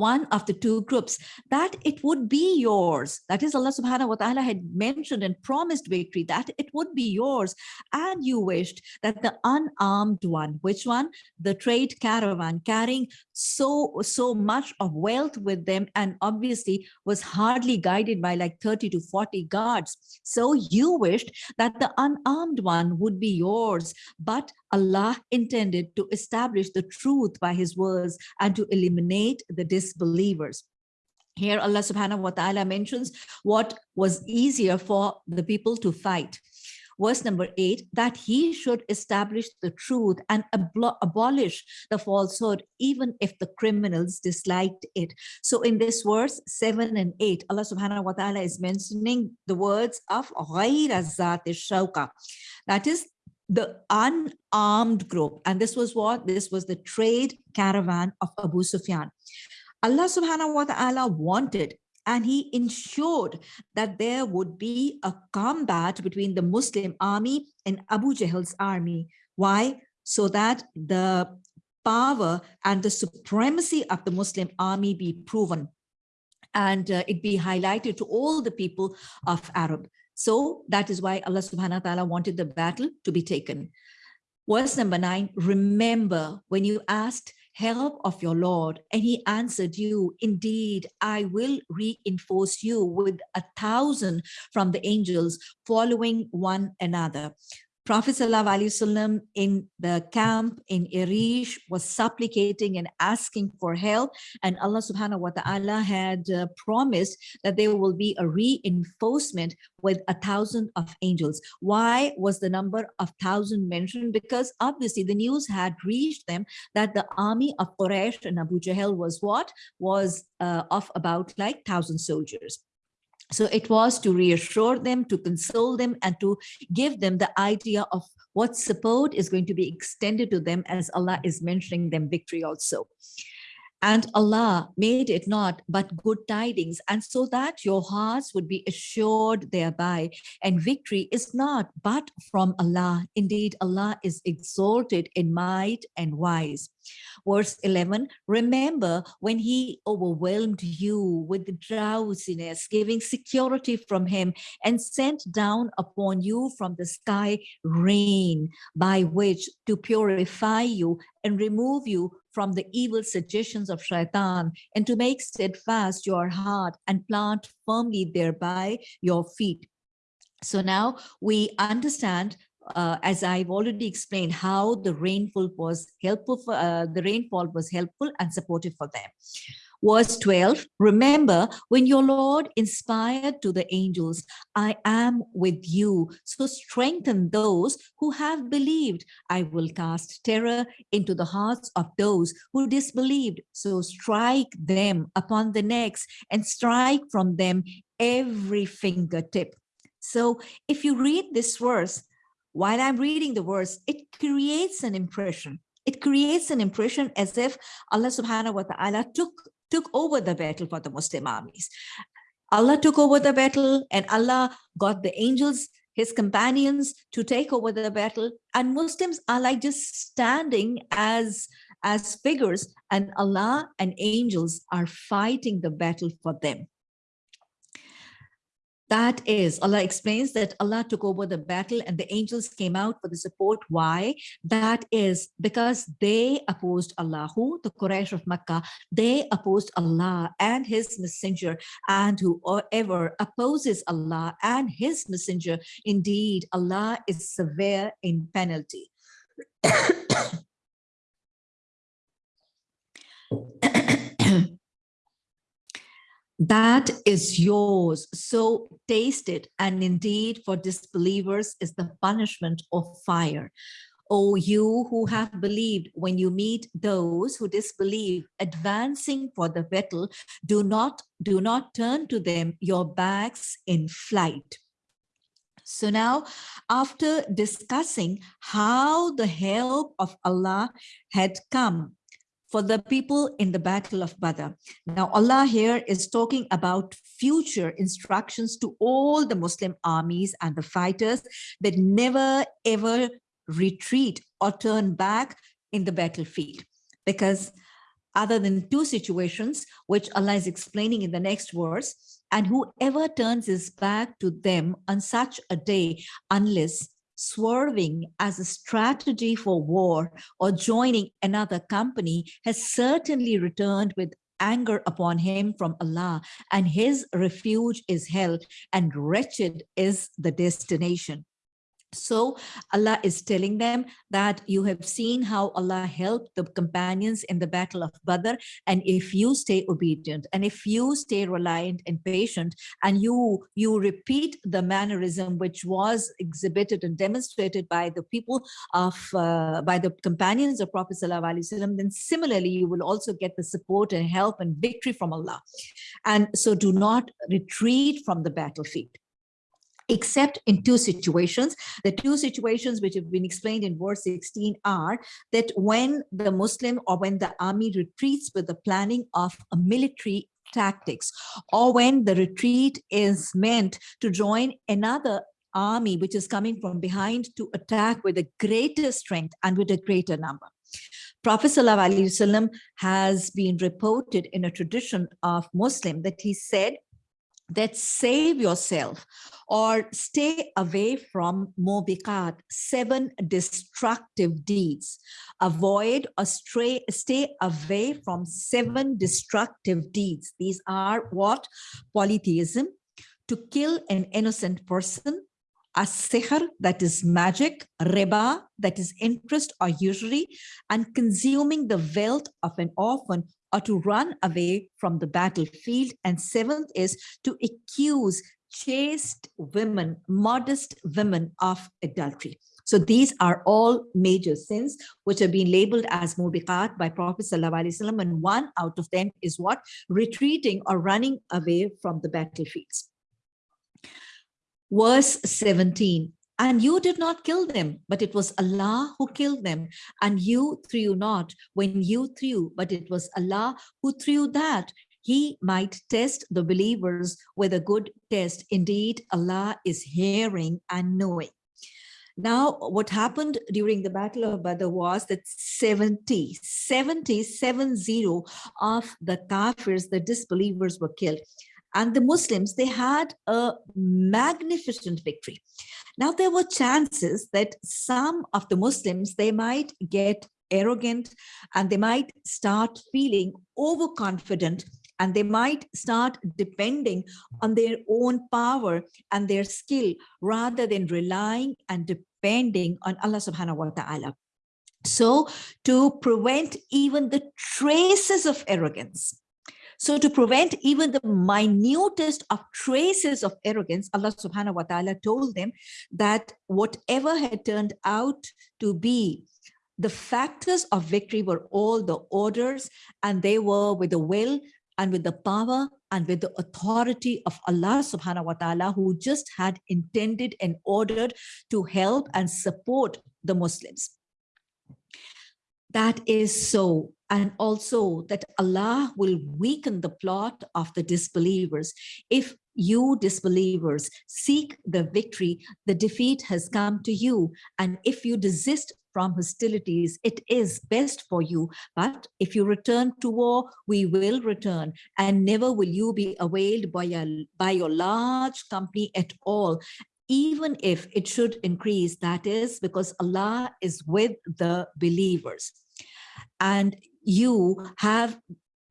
one of the two groups, that it would be yours. That is Allah subhanahu wa ta'ala had mentioned and promised victory, that it would be yours. And you wished that the unarmed one, which one? The trade caravan carrying so, so much of wealth with them and obviously was hardly guided by like 30 to 40 guards. So you wished that the unarmed one would be yours, but Allah intended to establish the truth by his words and to eliminate the disbelievers. Here Allah subhanahu wa ta'ala mentions what was easier for the people to fight verse number eight, that he should establish the truth and abolish the falsehood, even if the criminals disliked it. So in this verse seven and eight, Allah subhanahu wa ta'ala is mentioning the words of. That is the unarmed group. And this was what? This was the trade caravan of Abu Sufyan. Allah subhanahu wa ta'ala wanted and he ensured that there would be a combat between the Muslim army and Abu Jahl's army. Why? So that the power and the supremacy of the Muslim army be proven and uh, it be highlighted to all the people of Arab. So that is why Allah subhanahu wa ta'ala wanted the battle to be taken. Verse number nine, remember when you asked help of your Lord. And he answered you, indeed, I will reinforce you with a thousand from the angels following one another. Prophet ﷺ in the camp in Arish was supplicating and asking for help. And Allah subhanahu wa ta'ala had uh, promised that there will be a reinforcement with a thousand of angels. Why was the number of thousand mentioned? Because obviously the news had reached them that the army of Quraysh and Abu Jahl was what? Was uh, of about like thousand soldiers. So it was to reassure them, to console them, and to give them the idea of what support is going to be extended to them as Allah is mentioning them victory also. And Allah made it not but good tidings, and so that your hearts would be assured thereby. And victory is not but from Allah. Indeed, Allah is exalted in might and wise. Verse 11, remember when he overwhelmed you with drowsiness, giving security from him and sent down upon you from the sky rain by which to purify you and remove you from the evil suggestions of shaitan and to make steadfast your heart and plant firmly thereby your feet. So now we understand uh, as I've already explained, how the rainfall was helpful for uh, the rainfall was helpful and supportive for them. Verse 12, remember when your Lord inspired to the angels, I am with you. So strengthen those who have believed. I will cast terror into the hearts of those who disbelieved. So strike them upon the necks and strike from them every fingertip. So if you read this verse, while I'm reading the verse, it creates an impression. It creates an impression as if Allah subhanahu wa ta'ala took, took over the battle for the Muslim armies. Allah took over the battle and Allah got the angels, his companions to take over the battle. And Muslims are like just standing as, as figures and Allah and angels are fighting the battle for them. That is, Allah explains that Allah took over the battle and the angels came out for the support. Why? That is because they opposed Allah, who the Quraysh of Makkah, they opposed Allah and his messenger and whoever opposes Allah and his messenger, indeed, Allah is severe in penalty. [coughs] [coughs] [coughs] that is yours. So taste it. And indeed for disbelievers is the punishment of fire. O you who have believed, when you meet those who disbelieve, advancing for the battle, do not, do not turn to them your backs in flight. So now, after discussing how the help of Allah had come for the people in the Battle of Badr. Now, Allah here is talking about future instructions to all the Muslim armies and the fighters that never ever retreat or turn back in the battlefield. Because other than two situations, which Allah is explaining in the next verse, and whoever turns his back to them on such a day, unless swerving as a strategy for war or joining another company has certainly returned with anger upon him from Allah and his refuge is hell and wretched is the destination. So Allah is telling them that you have seen how Allah helped the companions in the battle of Badr. And if you stay obedient and if you stay reliant and patient and you, you repeat the mannerism which was exhibited and demonstrated by the people of, uh, by the companions of Prophet Wasallam, then similarly, you will also get the support and help and victory from Allah. And so do not retreat from the battlefield except in two situations. The two situations which have been explained in verse 16 are that when the Muslim or when the army retreats with the planning of a military tactics or when the retreat is meant to join another army which is coming from behind to attack with a greater strength and with a greater number. Prophet ﷺ has been reported in a tradition of Muslim that he said that save yourself or stay away from mubiqat, seven destructive deeds. Avoid or stray, stay away from seven destructive deeds. These are what? Polytheism, to kill an innocent person, a sihr, that is magic, riba, that is interest or usury, and consuming the wealth of an orphan or to run away from the battlefield. And seventh is to accuse chaste women, modest women of adultery. So these are all major sins which have been labeled as mubiqat by Prophet Wasallam, and one out of them is what? Retreating or running away from the battlefields. Verse 17, and you did not kill them, but it was Allah who killed them. And you threw not when you threw, but it was Allah who threw that. He might test the believers with a good test. Indeed, Allah is hearing and knowing. Now, what happened during the Battle of Badr was that 70, 70, 70 of the kafirs, the disbelievers were killed. And the Muslims, they had a magnificent victory. Now, there were chances that some of the Muslims, they might get arrogant and they might start feeling overconfident and they might start depending on their own power and their skill rather than relying and depending on Allah subhanahu wa ta'ala. So to prevent even the traces of arrogance, so to prevent even the minutest of traces of arrogance, Allah subhanahu wa ta'ala told them that whatever had turned out to be the factors of victory were all the orders and they were with the will and with the power and with the authority of Allah subhanahu wa ta'ala who just had intended and ordered to help and support the Muslims. That is so and also that Allah will weaken the plot of the disbelievers. If you disbelievers seek the victory, the defeat has come to you. And if you desist from hostilities, it is best for you. But if you return to war, we will return and never will you be availed by, a, by your large company at all even if it should increase, that is because Allah is with the believers. And you have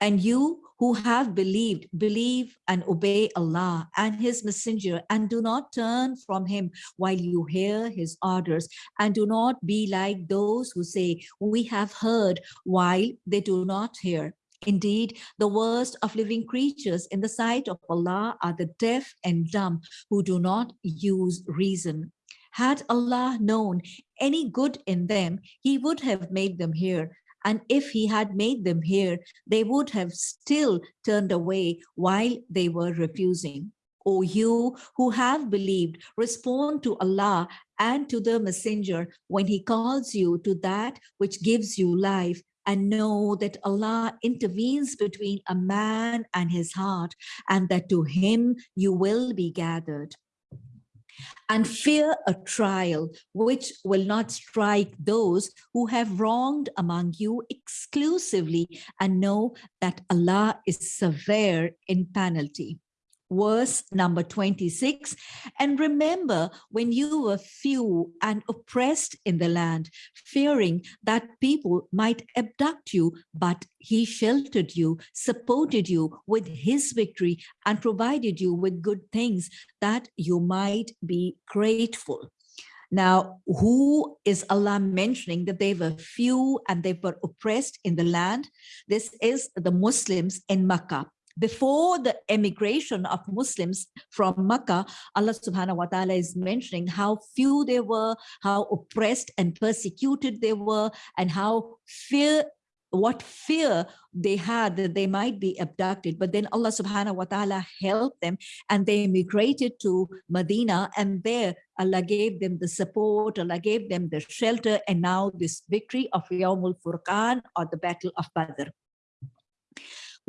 and you who have believed, believe and obey Allah and his messenger and do not turn from him while you hear his orders and do not be like those who say, we have heard while they do not hear. Indeed, the worst of living creatures in the sight of Allah are the deaf and dumb who do not use reason. Had Allah known any good in them, he would have made them hear and if he had made them hear, they would have still turned away while they were refusing. O you who have believed, respond to Allah and to the messenger when he calls you to that which gives you life and know that Allah intervenes between a man and his heart and that to him you will be gathered and fear a trial which will not strike those who have wronged among you exclusively and know that Allah is severe in penalty. Verse number 26. And remember when you were few and oppressed in the land, fearing that people might abduct you, but he sheltered you, supported you with his victory and provided you with good things that you might be grateful. Now, who is Allah mentioning that they were few and they were oppressed in the land? This is the Muslims in Makkah before the emigration of Muslims from Makkah, Allah subhanahu wa ta'ala is mentioning how few they were, how oppressed and persecuted they were, and how fear what fear they had that they might be abducted. But then allah subhanahu wa ta'ala helped them and they migrated to medina and there allah gave them the support allah gave them the shelter and now this victory of yawmul furqan or the battle of badr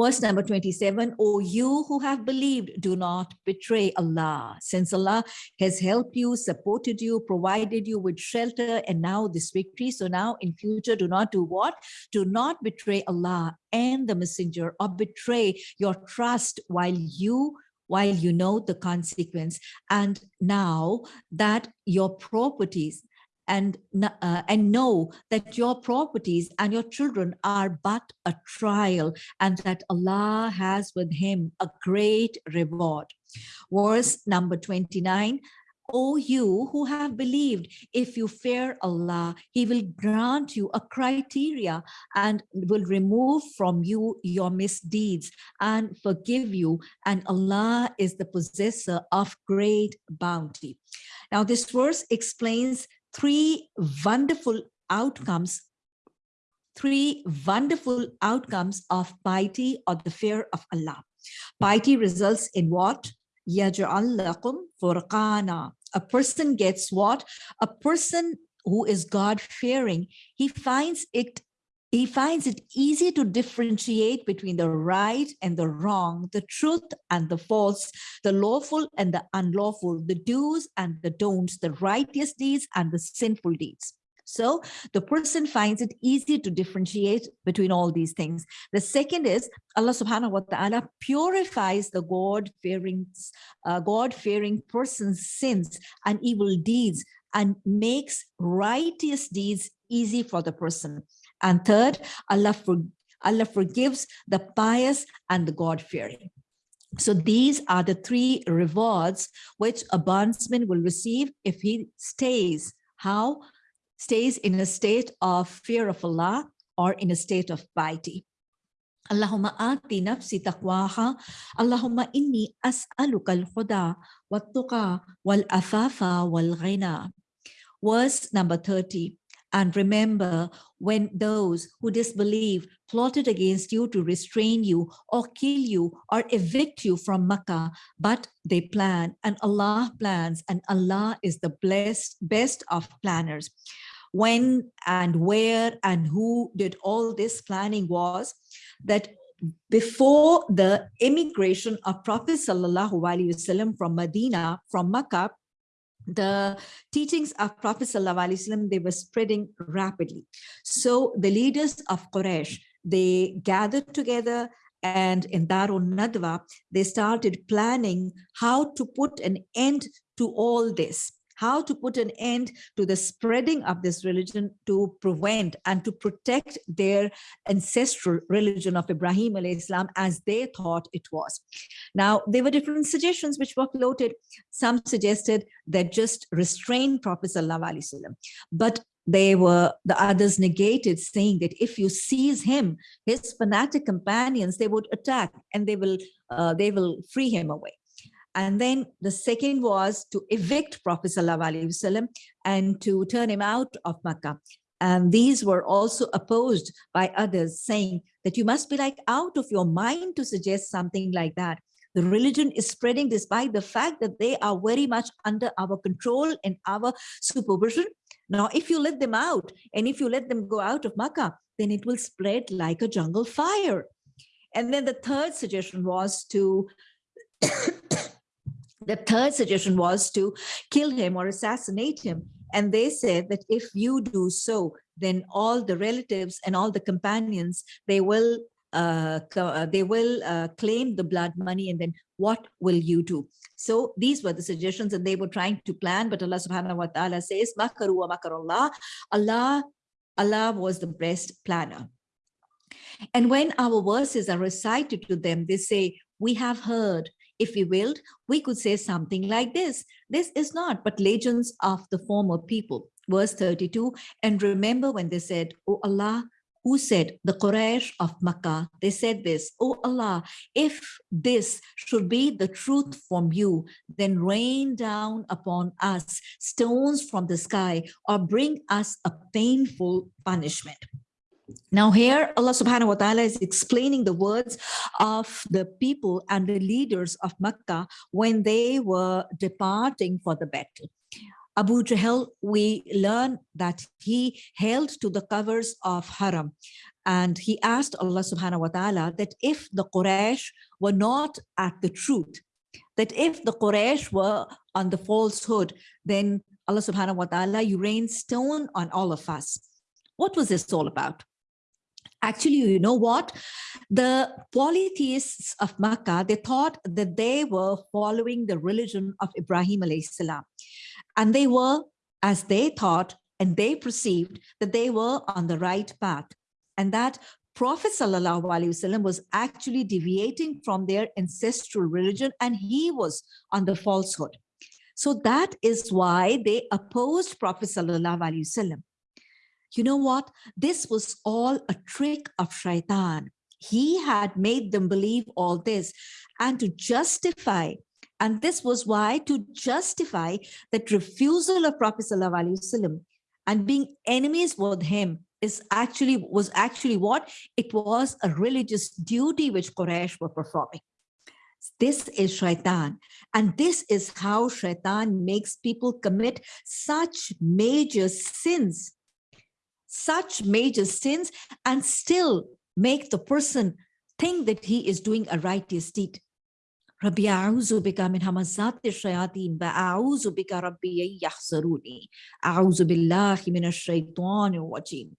Verse number 27, O you who have believed, do not betray Allah. Since Allah has helped you, supported you, provided you with shelter, and now this victory. So now in future, do not do what? Do not betray Allah and the messenger or betray your trust while you while you know the consequence. And now that your properties and, uh, and know that your properties and your children are but a trial and that Allah has with him a great reward. Verse number 29, O you who have believed, if you fear Allah, he will grant you a criteria and will remove from you your misdeeds and forgive you. And Allah is the possessor of great bounty. Now this verse explains three wonderful outcomes three wonderful outcomes of piety or the fear of Allah. Piety results in what? يَجْعَلْ furqana. A person gets what? A person who is God-fearing, he finds it he finds it easy to differentiate between the right and the wrong, the truth and the false, the lawful and the unlawful, the do's and the don'ts, the righteous deeds and the sinful deeds. So the person finds it easy to differentiate between all these things. The second is Allah subhanahu wa ta'ala purifies the God-fearing uh, God-fearing person's sins and evil deeds and makes righteous deeds easy for the person. And third, Allah, for, Allah forgives the pious and the God-fearing. So these are the three rewards which a bondsman will receive if he stays. How? Stays in a state of fear of Allah or in a state of piety. Allahumma ati nafsi taqwaha. Allahumma inni as'aluka al-huda wa wal-afafa wal-ghina. Verse number 30. And remember when those who disbelieve plotted against you to restrain you or kill you or evict you from Makkah, but they plan and Allah plans and Allah is the blessed, best of planners. When and where and who did all this planning was that before the immigration of Prophet Sallallahu Alaihi Wasallam from Medina, from Makkah, the teachings of Prophet ﷺ, they were spreading rapidly. So the leaders of Quraysh, they gathered together and in Darun Nadwa, they started planning how to put an end to all this how to put an end to the spreading of this religion to prevent and to protect their ancestral religion of Ibrahim Islam as they thought it was. Now, there were different suggestions which were floated. Some suggested that just restrain Prophet but they were the others negated saying that if you seize him his fanatic companions they would attack and they will uh, they will free him away and then the second was to evict Prophet ﷺ and to turn him out of Makkah. And these were also opposed by others saying that you must be like out of your mind to suggest something like that. The religion is spreading despite the fact that they are very much under our control and our supervision. Now, if you let them out and if you let them go out of Makkah, then it will spread like a jungle fire. And then the third suggestion was to the third suggestion was to kill him or assassinate him. And they said that if you do so, then all the relatives and all the companions, they will uh, uh, they will uh, claim the blood money and then what will you do? So these were the suggestions and they were trying to plan, but Allah subhanahu wa ta'ala says, Makaru wa makarullah, Allah, Allah was the best planner. And when our verses are recited to them, they say, we have heard, if we willed, we could say something like this. This is not but legends of the former people. Verse 32, and remember when they said, O Allah, who said, the Quraysh of Makkah, they said this, O Allah, if this should be the truth from you, then rain down upon us stones from the sky or bring us a painful punishment. Now here Allah subhanahu wa ta'ala is explaining the words of the people and the leaders of Mecca when they were departing for the battle. Abu Jahl, we learn that he held to the covers of Haram and he asked Allah subhanahu wa ta'ala that if the Quraysh were not at the truth, that if the Quraysh were on the falsehood, then Allah subhanahu wa ta'ala, you rain stone on all of us. What was this all about? Actually, you know what? The polytheists of Makkah, they thought that they were following the religion of Ibrahim salam. And they were, as they thought, and they perceived that they were on the right path. And that Prophet Wasallam was actually deviating from their ancestral religion and he was on the falsehood. So that is why they opposed Prophet Wasallam you know what? This was all a trick of shaitan. He had made them believe all this and to justify and this was why to justify that refusal of Prophet ﷺ and being enemies with him is actually was actually what it was a religious duty which Quraysh were performing. This is shaitan. And this is how shaitan makes people commit such major sins such major sins and still make the person think that he is doing a righteous deed. Rabbi a'udhu bika min hamazati shayateen wa a'udhu bika rabbi yahzaruni. A'udhu billahi min ash-shaytanir rajim.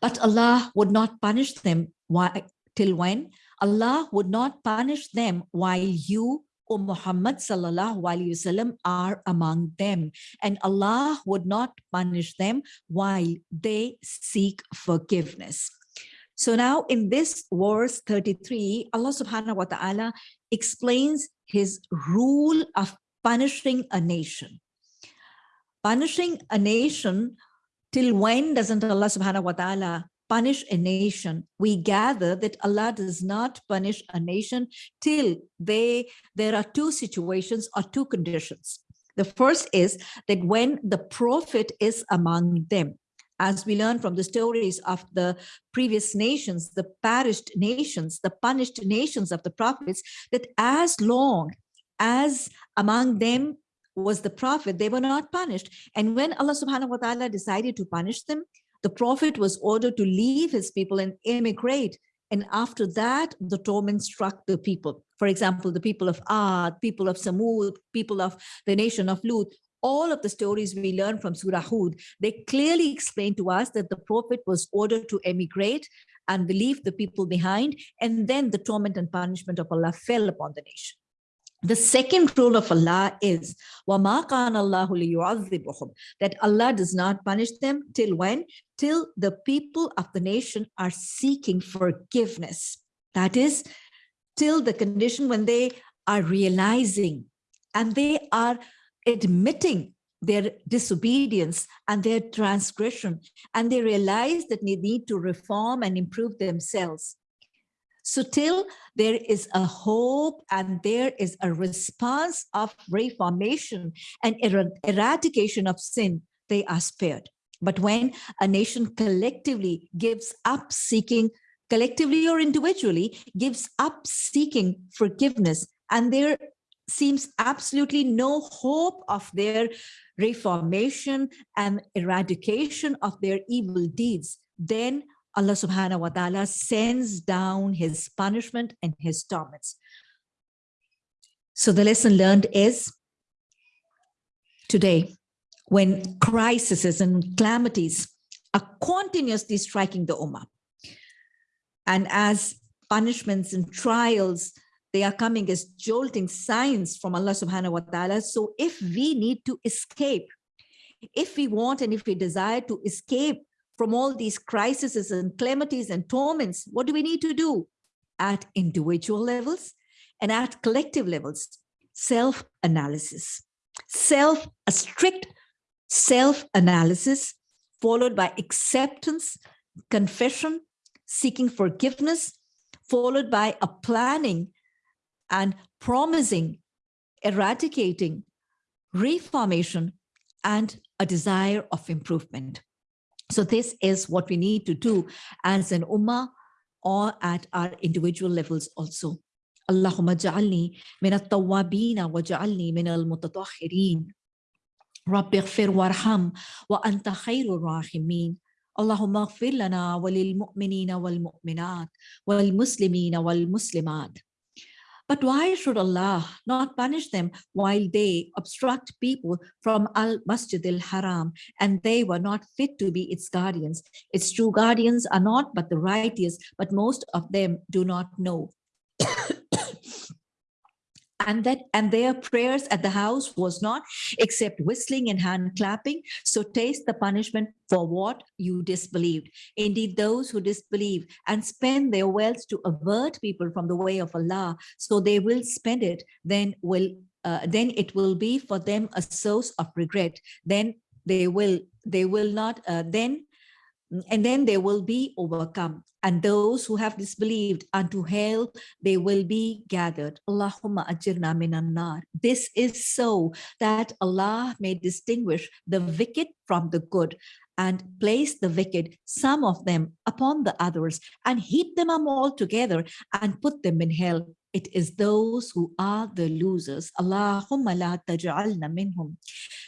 But Allah would not punish them why, till when? Allah would not punish them while you O Muhammad sallallahu alaihi wasallam are among them and Allah would not punish them while they seek forgiveness. So now in this verse 33, Allah subhanahu wa ta'ala explains his rule of punishing a nation. Punishing a nation till when doesn't Allah subhanahu wa ta'ala punish a nation, we gather that Allah does not punish a nation till they there are two situations or two conditions. The first is that when the prophet is among them, as we learn from the stories of the previous nations, the perished nations, the punished nations of the prophets, that as long as among them was the prophet, they were not punished. And when Allah subhanahu wa ta'ala decided to punish them, the prophet was ordered to leave his people and emigrate. And after that, the torment struck the people. For example, the people of Ad, people of Samud, people of the nation of Lut, all of the stories we learn from Surah Hud, they clearly explain to us that the prophet was ordered to emigrate and leave the people behind. And then the torment and punishment of Allah fell upon the nation. The second rule of Allah is that Allah does not punish them till when? Till the people of the nation are seeking forgiveness. That is, till the condition when they are realizing and they are admitting their disobedience and their transgression and they realize that they need to reform and improve themselves so till there is a hope and there is a response of reformation and er eradication of sin, they are spared. But when a nation collectively gives up seeking, collectively or individually, gives up seeking forgiveness, and there seems absolutely no hope of their reformation and eradication of their evil deeds, then Allah subhanahu wa ta'ala sends down his punishment and his torments. So the lesson learned is today, when crises and calamities are continuously striking the Ummah, And as punishments and trials, they are coming as jolting signs from Allah subhanahu wa ta'ala. So if we need to escape, if we want and if we desire to escape from all these crises and calamities and torments, what do we need to do? At individual levels and at collective levels, self-analysis, self, a strict self-analysis followed by acceptance, confession, seeking forgiveness, followed by a planning and promising, eradicating, reformation, and a desire of improvement. So this is what we need to do as an ummah or at our individual levels also. Allahumma ja'alni min at-tawwabin wa ja'alni min al-mutatahhirin. Rabbi ighfir warham wa anta khairur rahimin. اللهم اغفر لنا وللمؤمنين والمؤمنات والمسلمين والمسلمات but why should Allah not punish them while they obstruct people from Al-Masjid al-Haram and they were not fit to be its guardians? Its true guardians are not but the righteous, but most of them do not know and that and their prayers at the house was not except whistling and hand clapping. So taste the punishment for what you disbelieved. Indeed those who disbelieve and spend their wealth to avert people from the way of allah so they will spend it then will uh, then it will be for them a source of regret. Then they will they will not uh, then and then they will be overcome and those who have disbelieved unto hell they will be gathered allahumma ajirna minan nar this is so that allah may distinguish the wicked from the good and place the wicked some of them upon the others and heap them all together and put them in hell it is those who are the losers. Allahumma la taj'alna minhum.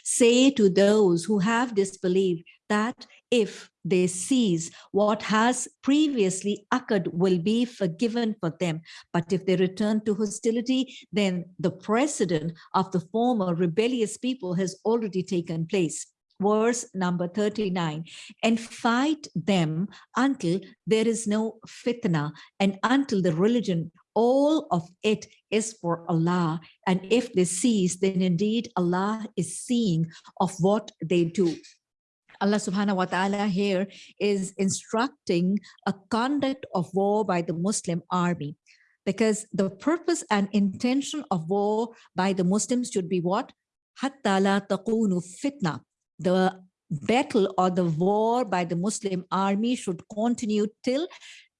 Say to those who have disbelieved that if they cease what has previously occurred will be forgiven for them. But if they return to hostility, then the precedent of the former rebellious people has already taken place. Verse number 39 and fight them until there is no fitna and until the religion all of it is for Allah. And if they cease then indeed Allah is seeing of what they do Allah subhanahu wa ta'ala here is instructing a conduct of war by the Muslim army because the purpose and intention of war by the Muslims should be what? Hatta la taqunu fitna. The battle or the war by the Muslim army should continue till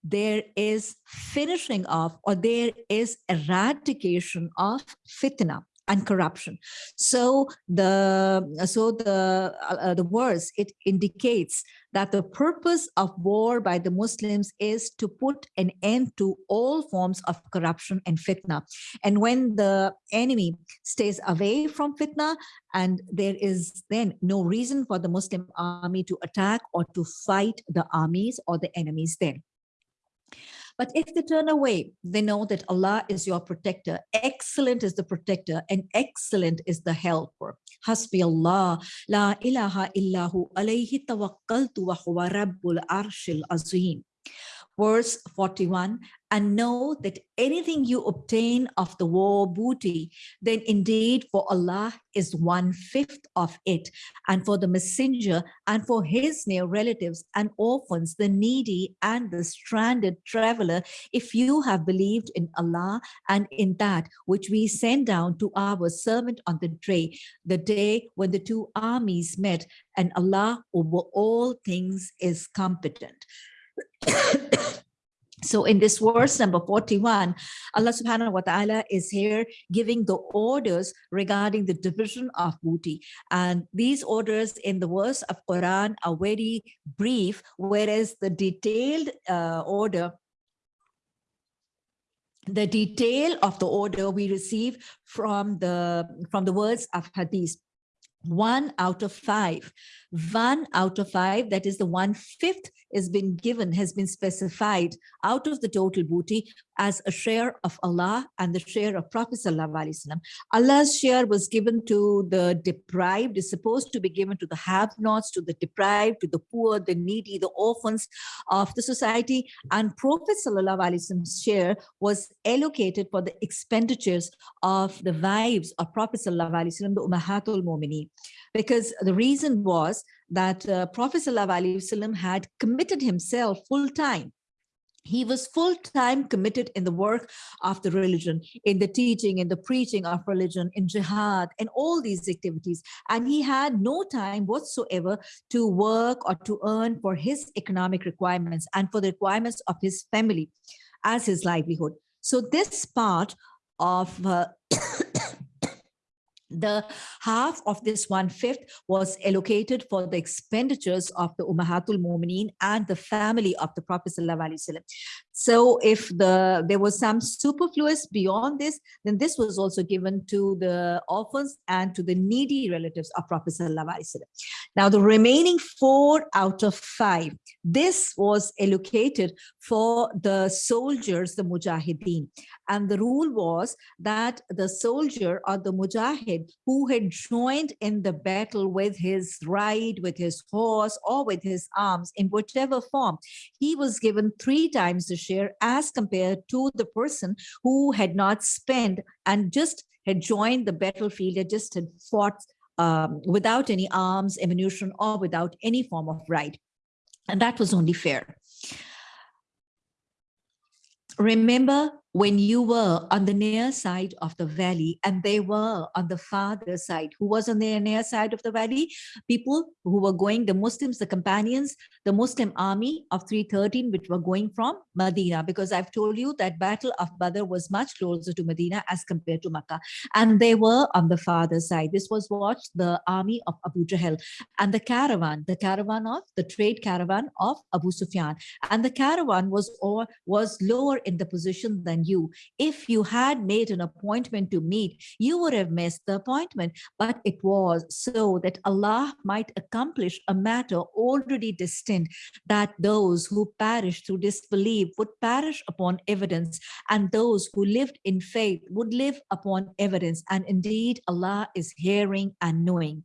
there is finishing of or there is eradication of fitna and corruption. So the so the uh, the verse it indicates that the purpose of war by the Muslims is to put an end to all forms of corruption and fitna. And when the enemy stays away from fitna and there is then no reason for the Muslim army to attack or to fight the armies or the enemies then. But if they turn away, they know that Allah is your protector. Excellent is the protector and excellent is the helper. Hasbi Allah, la ilaha illahu alayhi tawakkaltu wa huwa rabbul arshil azim verse 41 and know that anything you obtain of the war booty then indeed for Allah is one fifth of it. And for the messenger and for his near relatives and orphans the needy and the stranded traveler if you have believed in Allah and in that which we send down to our servant on the day the day when the two armies met and Allah over all things is competent so in this verse number 41, Allah subhanahu wa ta'ala is here giving the orders regarding the division of booty. And these orders in the verse of Quran are very brief, whereas the detailed uh, order the detail of the order we receive from the from the words of hadith one out of five one out of five that is the one fifth has been given has been specified out of the total booty as a share of Allah and the share of Prophet Wasallam. Allah's share was given to the deprived, is supposed to be given to the have-nots, to the deprived, to the poor, the needy, the orphans of the society. And Prophet Wasallam's share was allocated for the expenditures of the wives of Prophet Wasallam, the Ummahatul Mu'mineen. Because the reason was that uh, Prophet Wasallam had committed himself full time he was full-time committed in the work of the religion, in the teaching, in the preaching of religion, in jihad, and all these activities. And he had no time whatsoever to work or to earn for his economic requirements and for the requirements of his family as his livelihood. So this part of uh, [coughs] the half of this one-fifth was allocated for the expenditures of the Ummahatul Mumineen and the family of the Prophet So if the there was some superfluous beyond this, then this was also given to the orphans and to the needy relatives of Prophet Now the remaining four out of five, this was allocated for the soldiers, the Mujahideen. And the rule was that the soldier or the Mujahid who had joined in the battle with his ride, with his horse, or with his arms in whichever form, he was given three times the share as compared to the person who had not spent and just had joined the battlefield, had just had fought um, without any arms, ammunition, or without any form of ride. And that was only fair. Remember when you were on the near side of the valley and they were on the farther side who was on the near side of the valley? People who were going the muslims the companions the muslim army of 313 which were going from medina because i've told you that battle of badr was much closer to medina as compared to makkah. And they were on the farther side. This was what the army of abu jahl and the caravan the caravan of the trade caravan of abu sufyan. And the caravan was or was lower in the position than you. If you had made an appointment to meet, you would have missed the appointment, but it was so that Allah might accomplish a matter already destined that those who perish through disbelief would perish upon evidence and those who lived in faith would live upon evidence. And indeed, Allah is hearing and knowing.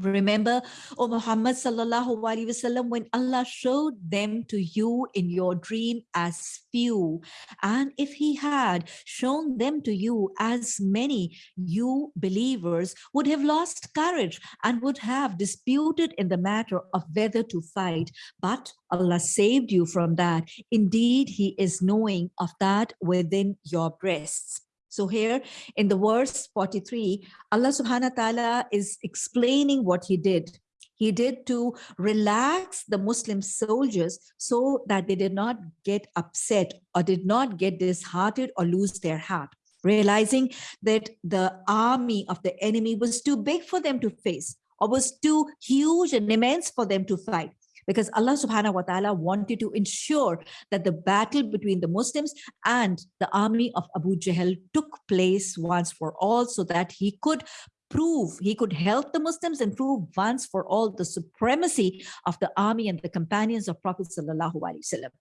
Remember, O Muhammad sallallahu alaihi wasallam, when Allah showed them to you in your dream as few, and if He had shown them to you as many, you believers would have lost courage and would have disputed in the matter of whether to fight. But Allah saved you from that. Indeed, He is knowing of that within your breasts. So here in the verse 43, Allah subhanahu wa ta'ala is explaining what he did. He did to relax the Muslim soldiers so that they did not get upset or did not get disheartened or lose their heart, realizing that the army of the enemy was too big for them to face or was too huge and immense for them to fight because Allah subhanahu wa ta'ala wanted to ensure that the battle between the Muslims and the army of Abu Jahl took place once for all so that he could prove he could help the Muslims and prove once for all the supremacy of the army and the companions of Prophet sallallahu alaihi wasallam.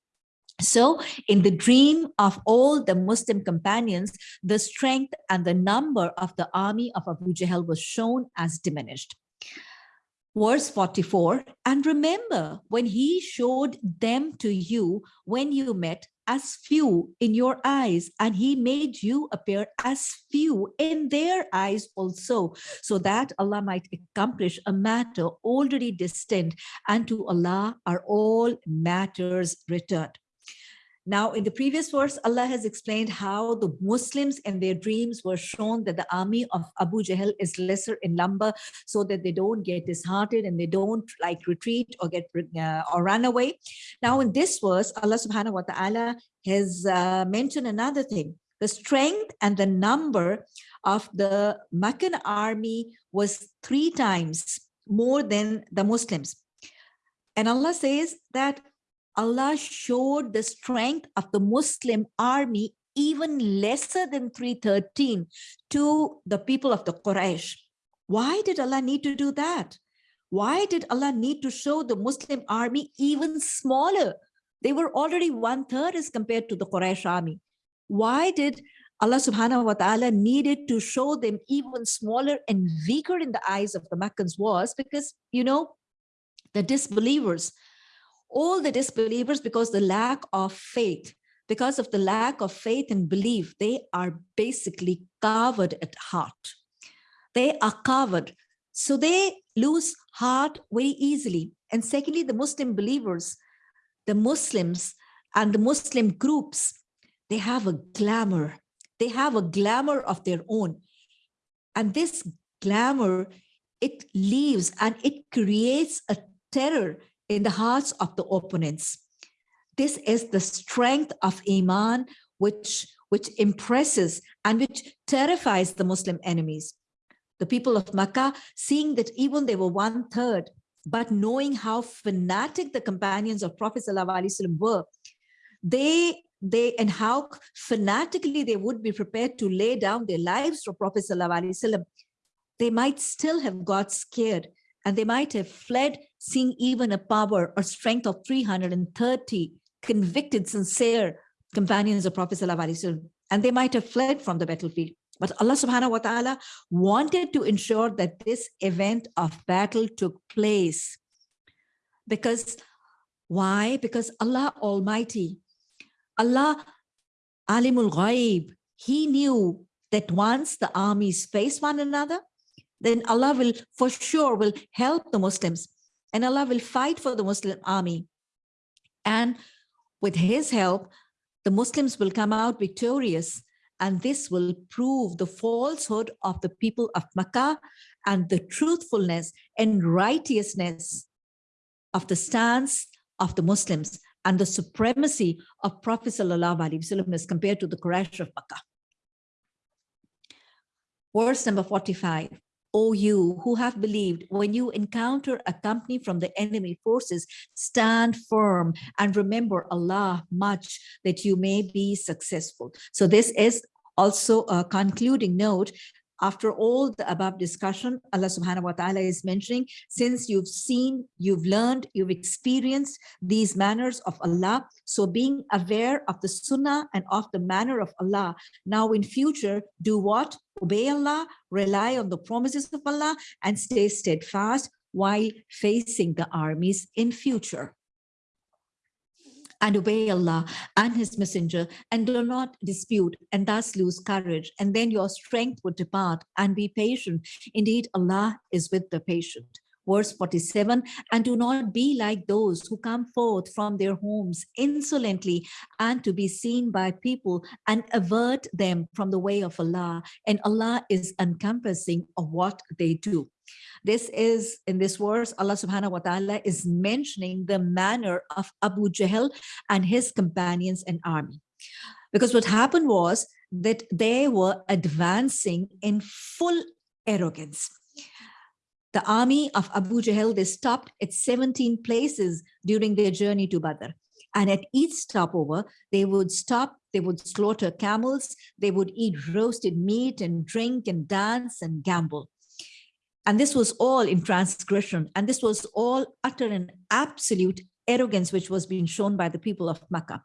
So in the dream of all the Muslim companions, the strength and the number of the army of Abu Jahl was shown as diminished verse 44 and remember when he showed them to you when you met as few in your eyes and he made you appear as few in their eyes also so that allah might accomplish a matter already destined and to allah are all matters returned now, in the previous verse, Allah has explained how the Muslims and their dreams were shown that the army of Abu Jahl is lesser in number so that they don't get disheartened and they don't like retreat or get uh, or run away. Now, in this verse, Allah subhanahu wa ta'ala has uh, mentioned another thing. The strength and the number of the Meccan army was three times more than the Muslims. And Allah says that Allah showed the strength of the Muslim army even lesser than 313 to the people of the Quraysh. Why did Allah need to do that? Why did Allah need to show the Muslim army even smaller? They were already one third as compared to the Quraysh army. Why did Allah subhanahu wa ta'ala needed to show them even smaller and weaker in the eyes of the Meccans was because, you know, the disbelievers, all the disbelievers, because the lack of faith, because of the lack of faith and belief, they are basically covered at heart. They are covered. So they lose heart very easily. And secondly, the Muslim believers, the Muslims and the Muslim groups, they have a glamour they have a glamour of their own. And this glamour, it leaves and it creates a terror in the hearts of the opponents. This is the strength of Iman, which, which impresses and which terrifies the Muslim enemies. The people of Makkah, seeing that even they were one third, but knowing how fanatic the companions of Prophet ﷺ were, they they and how fanatically they would be prepared to lay down their lives for Prophet Sallallahu they might still have got scared and they might have fled seeing even a power or strength of 330 convicted, sincere companions of Prophet and they might have fled from the battlefield. But Allah subhanahu wa ta'ala wanted to ensure that this event of battle took place. Because why? Because Allah Almighty Allah Alimul Ghaib, he knew that once the armies face one another, then Allah will for sure will help the Muslims and Allah will fight for the Muslim army. And with his help, the Muslims will come out victorious and this will prove the falsehood of the people of Makkah and the truthfulness and righteousness of the stance of the Muslims and the supremacy of Prophet Sallallahu Alaihi Wasallam as compared to the Quraysh of Makkah. Verse number 45. O you who have believed, when you encounter a company from the enemy forces, stand firm and remember Allah much that you may be successful. So this is also a concluding note after all the above discussion, Allah subhanahu wa ta'ala is mentioning, since you've seen, you've learned, you've experienced these manners of Allah, so being aware of the sunnah and of the manner of Allah, now in future, do what? Obey Allah, rely on the promises of Allah, and stay steadfast while facing the armies in future and obey Allah and his messenger and do not dispute and thus lose courage and then your strength would depart and be patient. Indeed, Allah is with the patient. Verse 47, and do not be like those who come forth from their homes insolently and to be seen by people and avert them from the way of Allah. And Allah is encompassing of what they do. This is in this verse, Allah subhanahu wa ta'ala is mentioning the manner of Abu Jahl and his companions and army. Because what happened was that they were advancing in full arrogance. The army of Abu Jahl, they stopped at 17 places during their journey to Badr. And at each stopover, they would stop, they would slaughter camels, they would eat roasted meat and drink and dance and gamble. And this was all in transgression. And this was all utter and absolute arrogance, which was being shown by the people of Makkah.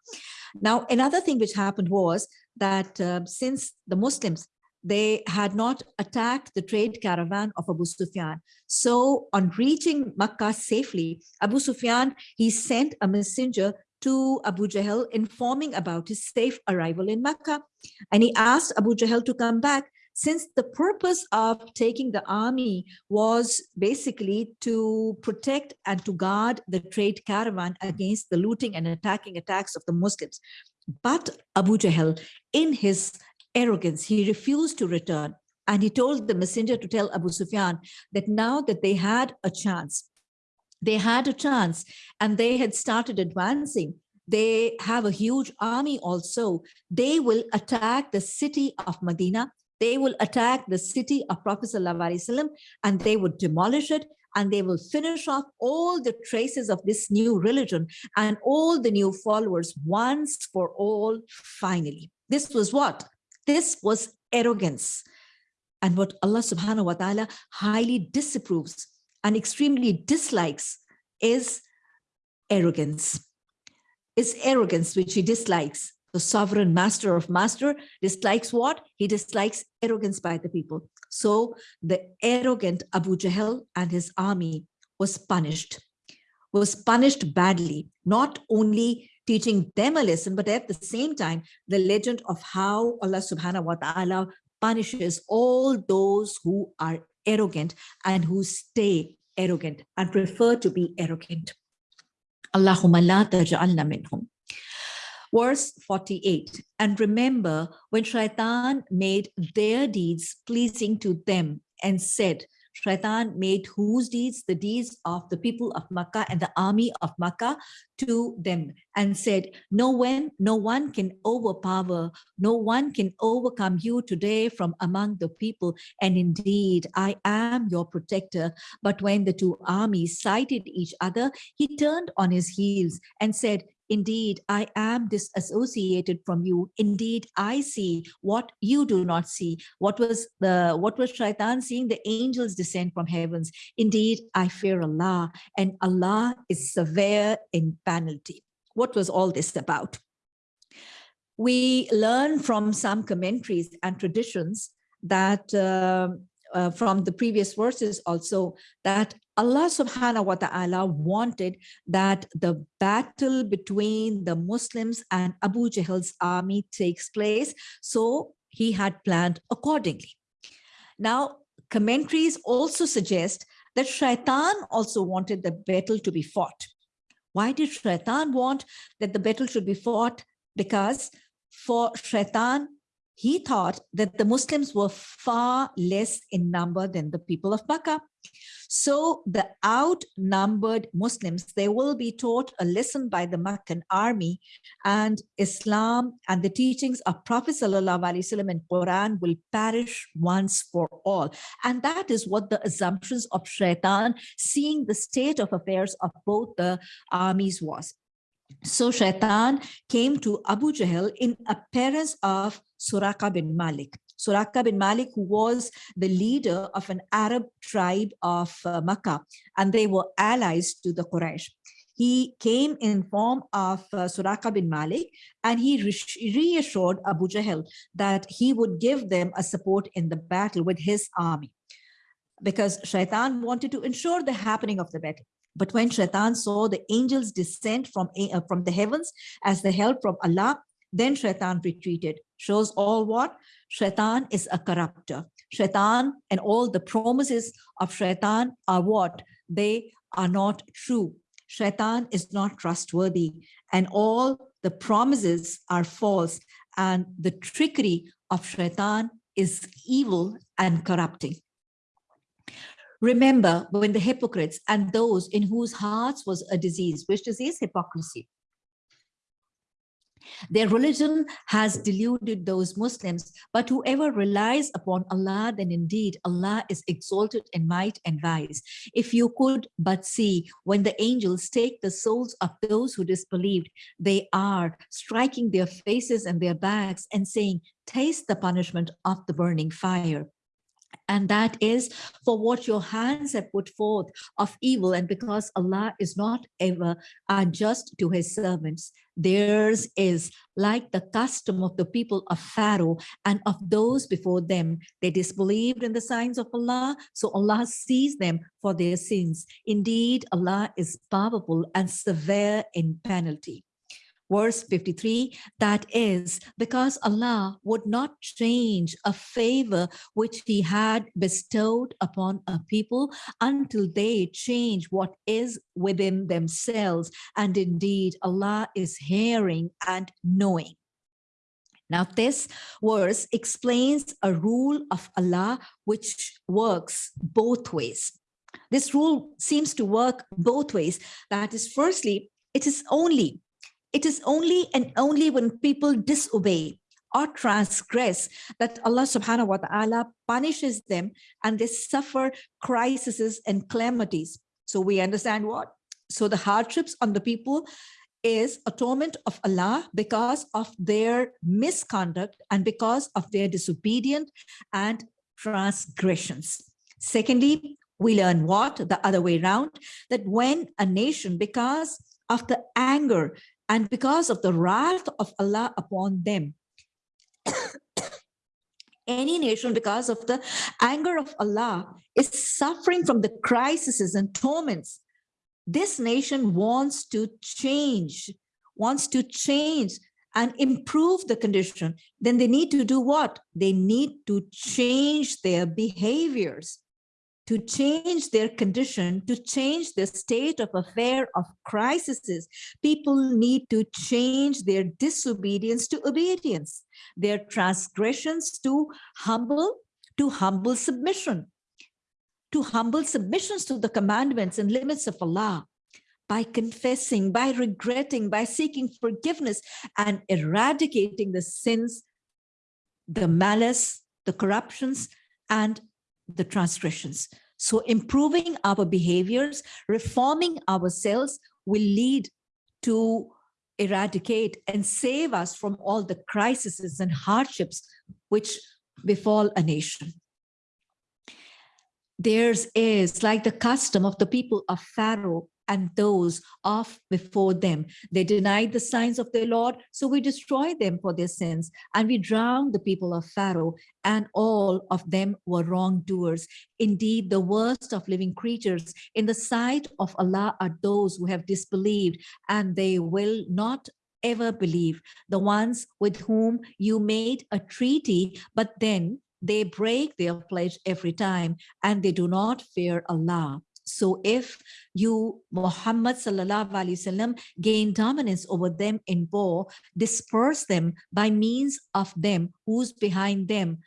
Now, another thing which happened was that uh, since the Muslims, they had not attacked the trade caravan of Abu Sufyan. So on reaching Makkah safely, Abu Sufyan, he sent a messenger to Abu Jahl informing about his safe arrival in Makkah. And he asked Abu Jahl to come back since the purpose of taking the army was basically to protect and to guard the trade caravan against the looting and attacking attacks of the Muslims. But Abu Jahl, in his arrogance, he refused to return. And he told the messenger to tell Abu Sufyan that now that they had a chance, they had a chance and they had started advancing, they have a huge army also. They will attack the city of Medina they will attack the city of Prophet ﷺ and they would demolish it and they will finish off all the traces of this new religion and all the new followers once for all finally. This was what? This was arrogance. And what Allah subhanahu wa ta'ala highly disapproves and extremely dislikes is arrogance. Is arrogance which he dislikes the sovereign master of master dislikes what? He dislikes arrogance by the people. So the arrogant Abu Jahl and his army was punished, was punished badly, not only teaching them a lesson, but at the same time, the legend of how Allah subhanahu wa ta'ala punishes all those who are arrogant and who stay arrogant and prefer to be arrogant. Allahumma la taj'alna minhum. Verse 48, and remember when shaitan made their deeds pleasing to them and said, Shaitan made whose deeds? The deeds of the people of Makkah and the army of Makkah to them and said, no one, no one can overpower, no one can overcome you today from among the people. And indeed, I am your protector. But when the two armies sighted each other, he turned on his heels and said, Indeed, I am disassociated from you. Indeed, I see what you do not see. What was the what was Shaitan seeing? The angels descend from heavens. Indeed, I fear Allah, and Allah is severe in penalty. What was all this about? We learn from some commentaries and traditions that uh, uh, from the previous verses also that Allah subhanahu wa ta'ala wanted that the battle between the Muslims and Abu Jahl's army takes place. So he had planned accordingly. Now, commentaries also suggest that Shaitan also wanted the battle to be fought. Why did Shaitan want that the battle should be fought? Because for Shaitan, he thought that the Muslims were far less in number than the people of Makkah. So the outnumbered Muslims, they will be taught a lesson by the Meccan army and Islam and the teachings of Prophet Sallallahu Alaihi Wasallam and Quran will perish once for all. And that is what the assumptions of shaitan, seeing the state of affairs of both the armies was. So Shaitan came to Abu Jahl in appearance of Suraka bin Malik. Suraka bin Malik, who was the leader of an Arab tribe of uh, Makkah, and they were allies to the Quraysh. He came in form of uh, Suraka bin Malik, and he re reassured Abu Jahl that he would give them a support in the battle with his army because Shaitan wanted to ensure the happening of the battle. But when Shaitan saw the angels descend from, uh, from the heavens as the help from Allah, then Shaitan retreated. Shows all what? Shaitan is a corrupter. Shaitan and all the promises of Shaitan are what? They are not true. Shaitan is not trustworthy and all the promises are false and the trickery of Shaitan is evil and corrupting. Remember when the hypocrites and those in whose hearts was a disease, which disease? Hypocrisy. Their religion has deluded those Muslims, but whoever relies upon Allah, then indeed Allah is exalted in might and wise. If you could but see when the angels take the souls of those who disbelieved, they are striking their faces and their backs and saying, taste the punishment of the burning fire and that is for what your hands have put forth of evil. And because Allah is not ever unjust to his servants theirs is like the custom of the people of Pharaoh and of those before them. They disbelieved in the signs of Allah so Allah sees them for their sins. Indeed Allah is powerful and severe in penalty verse 53, that is because Allah would not change a favor which he had bestowed upon a people until they change what is within themselves. And indeed, Allah is hearing and knowing. Now, this verse explains a rule of Allah which works both ways. This rule seems to work both ways. That is, firstly, it is only it is only and only when people disobey or transgress that Allah subhanahu wa ta'ala punishes them and they suffer crises and calamities. So we understand what? So the hardships on the people is atonement of Allah because of their misconduct and because of their disobedient and transgressions. Secondly, we learn what? The other way around, that when a nation, because of the anger and because of the wrath of Allah upon them. Any nation, because of the anger of Allah, is suffering from the crises and torments. This nation wants to change, wants to change and improve the condition, then they need to do what? They need to change their behaviors to change their condition, to change the state of affair of crises, people need to change their disobedience to obedience, their transgressions to humble, to humble submission, to humble submissions to the commandments and limits of Allah, by confessing, by regretting, by seeking forgiveness and eradicating the sins, the malice, the corruptions, and the transgressions. So improving our behaviors, reforming ourselves will lead to eradicate and save us from all the crises and hardships which befall a nation. Theirs is like the custom of the people of Pharaoh and those off before them. They denied the signs of their Lord, so we destroyed them for their sins, and we drowned the people of Pharaoh, and all of them were wrongdoers. Indeed, the worst of living creatures in the sight of Allah are those who have disbelieved, and they will not ever believe, the ones with whom you made a treaty, but then they break their pledge every time, and they do not fear Allah. So if you, Muhammad sallallahu alaihi wasallam, gain dominance over them in war, disperse them by means of them, who's behind them,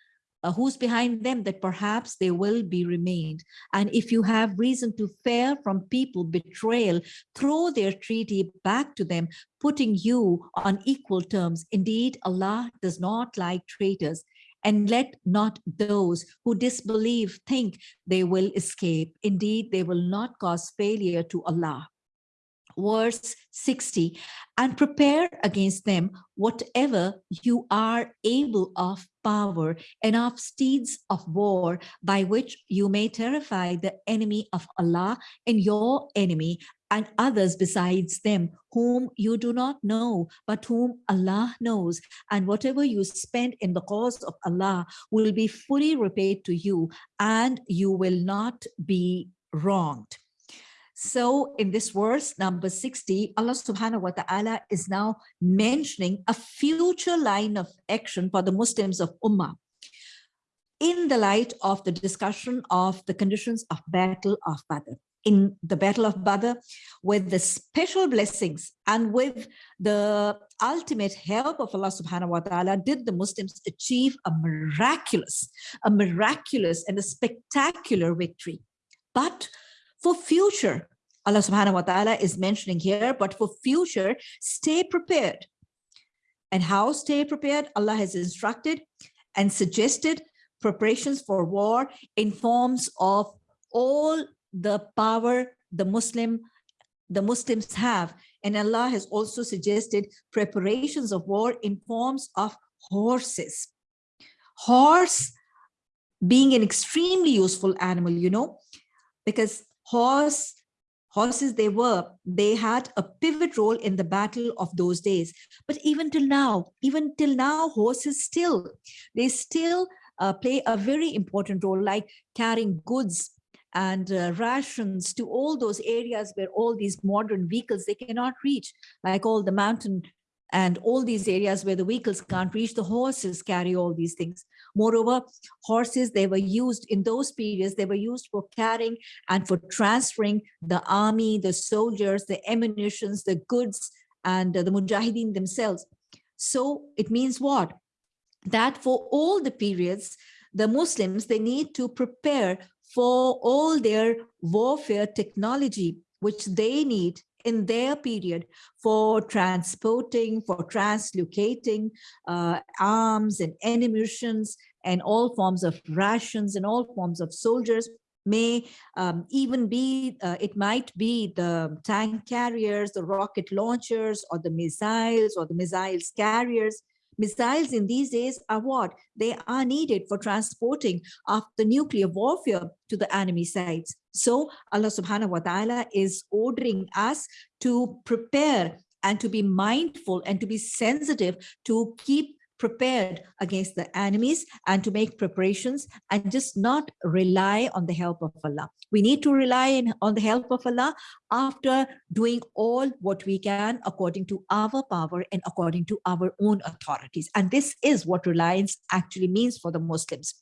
uh, who's behind them that perhaps they will be remained. And if you have reason to fear from people betrayal, throw their treaty back to them, putting you on equal terms. Indeed, Allah does not like traitors and let not those who disbelieve think they will escape. Indeed, they will not cause failure to Allah. Verse 60, and prepare against them whatever you are able of power and of steeds of war by which you may terrify the enemy of Allah and your enemy and others besides them whom you do not know, but whom Allah knows. And whatever you spend in the cause of Allah will be fully repaid to you and you will not be wronged. So in this verse number 60, Allah subhanahu wa ta'ala is now mentioning a future line of action for the Muslims of Ummah in the light of the discussion of the conditions of battle of Badr in the Battle of Badr with the special blessings and with the ultimate help of Allah subhanahu wa ta'ala did the Muslims achieve a miraculous, a miraculous and a spectacular victory. But for future, Allah subhanahu wa ta'ala is mentioning here, but for future, stay prepared. And how stay prepared? Allah has instructed and suggested preparations for war in forms of all the power the Muslim the Muslims have. And Allah has also suggested preparations of war in forms of horses. Horse being an extremely useful animal, you know, because horse horses they were they had a pivot role in the battle of those days but even till now even till now horses still they still uh, play a very important role like carrying goods and uh, rations to all those areas where all these modern vehicles they cannot reach like all the mountain and all these areas where the vehicles can't reach the horses carry all these things. Moreover horses they were used in those periods they were used for carrying and for transferring the army the soldiers the ammunitions the goods and uh, the mujahideen themselves. So it means what? That for all the periods the muslims they need to prepare for all their warfare technology, which they need in their period for transporting, for translocating uh, arms and ammunitions and all forms of rations and all forms of soldiers may um, even be, uh, it might be the tank carriers, the rocket launchers, or the missiles, or the missiles carriers, Missiles in these days are what? They are needed for transporting of the nuclear warfare to the enemy sites. So Allah subhanahu wa ta'ala is ordering us to prepare and to be mindful and to be sensitive to keep prepared against the enemies and to make preparations and just not rely on the help of Allah. We need to rely on the help of Allah after doing all what we can according to our power and according to our own authorities. And this is what reliance actually means for the Muslims.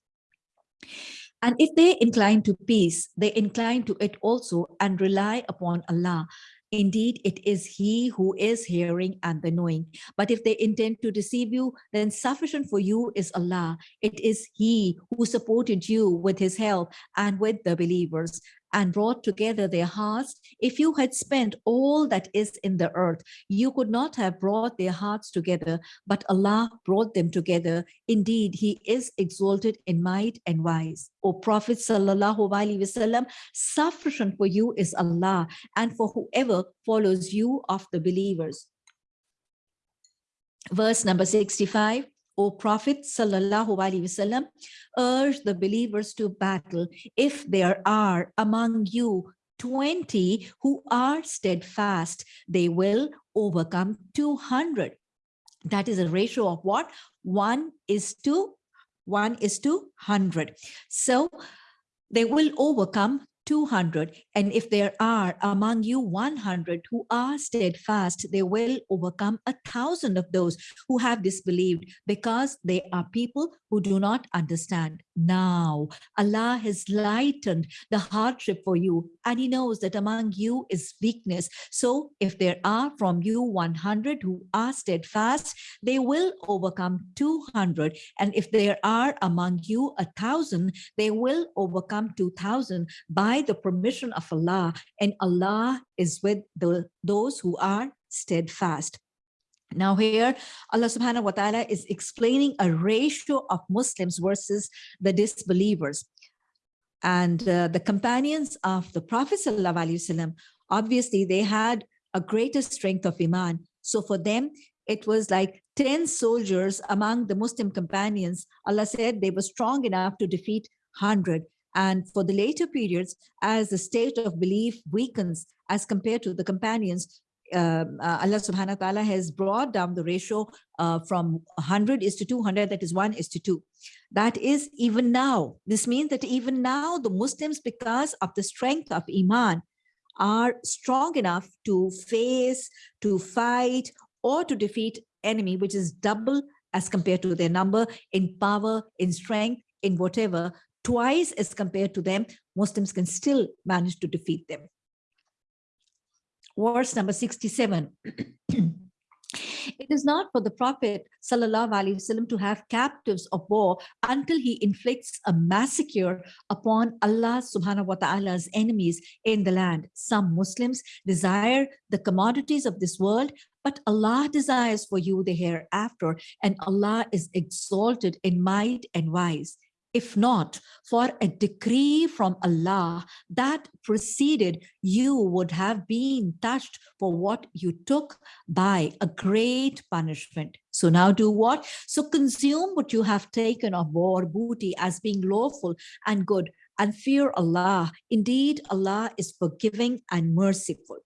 And if they incline to peace, they incline to it also and rely upon Allah Indeed, it is he who is hearing and the knowing. But if they intend to deceive you, then sufficient for you is Allah. It is he who supported you with his help and with the believers and brought together their hearts. If you had spent all that is in the earth, you could not have brought their hearts together, but Allah brought them together. Indeed, He is exalted in might and wise. O Prophet Sallallahu Alaihi Wasallam, sufficient for you is Allah, and for whoever follows you of the believers. Verse number 65. O Prophet sallallahu alaihi wasallam, urge the believers to battle if there are among you 20 who are steadfast, they will overcome 200. That is a ratio of what? One is to one is to 100. So they will overcome 200 and if there are among you 100 who are steadfast they will overcome a thousand of those who have disbelieved because they are people who do not understand. Now allah has lightened the hardship for you and he knows that among you is weakness. So if there are from you 100 who are steadfast they will overcome 200 and if there are among you a thousand they will overcome 2000 by the permission of Allah and Allah is with the, those who are steadfast. Now here, Allah subhanahu wa ta'ala is explaining a ratio of Muslims versus the disbelievers. And uh, the companions of the Prophet wasallam, obviously they had a greater strength of Iman. So for them, it was like 10 soldiers among the Muslim companions. Allah said they were strong enough to defeat 100. And for the later periods, as the state of belief weakens as compared to the companions, um, uh, Allah subhanahu wa ta'ala has brought down the ratio uh, from 100 is to 200, that is 1 is to 2. That is even now. This means that even now the Muslims, because of the strength of Iman, are strong enough to face, to fight, or to defeat enemy, which is double as compared to their number in power, in strength, in whatever twice as compared to them, Muslims can still manage to defeat them. Verse number 67. [clears throat] It is not for the Prophet وسلم, to have captives of war until he inflicts a massacre upon Allah subhanahu wa ta'ala's enemies in the land. Some Muslims desire the commodities of this world, but Allah desires for you the hereafter, and Allah is exalted in might and wise if not for a decree from Allah that preceded, you would have been touched for what you took by a great punishment. So now do what? So consume what you have taken of war booty as being lawful and good and fear Allah. Indeed, Allah is forgiving and merciful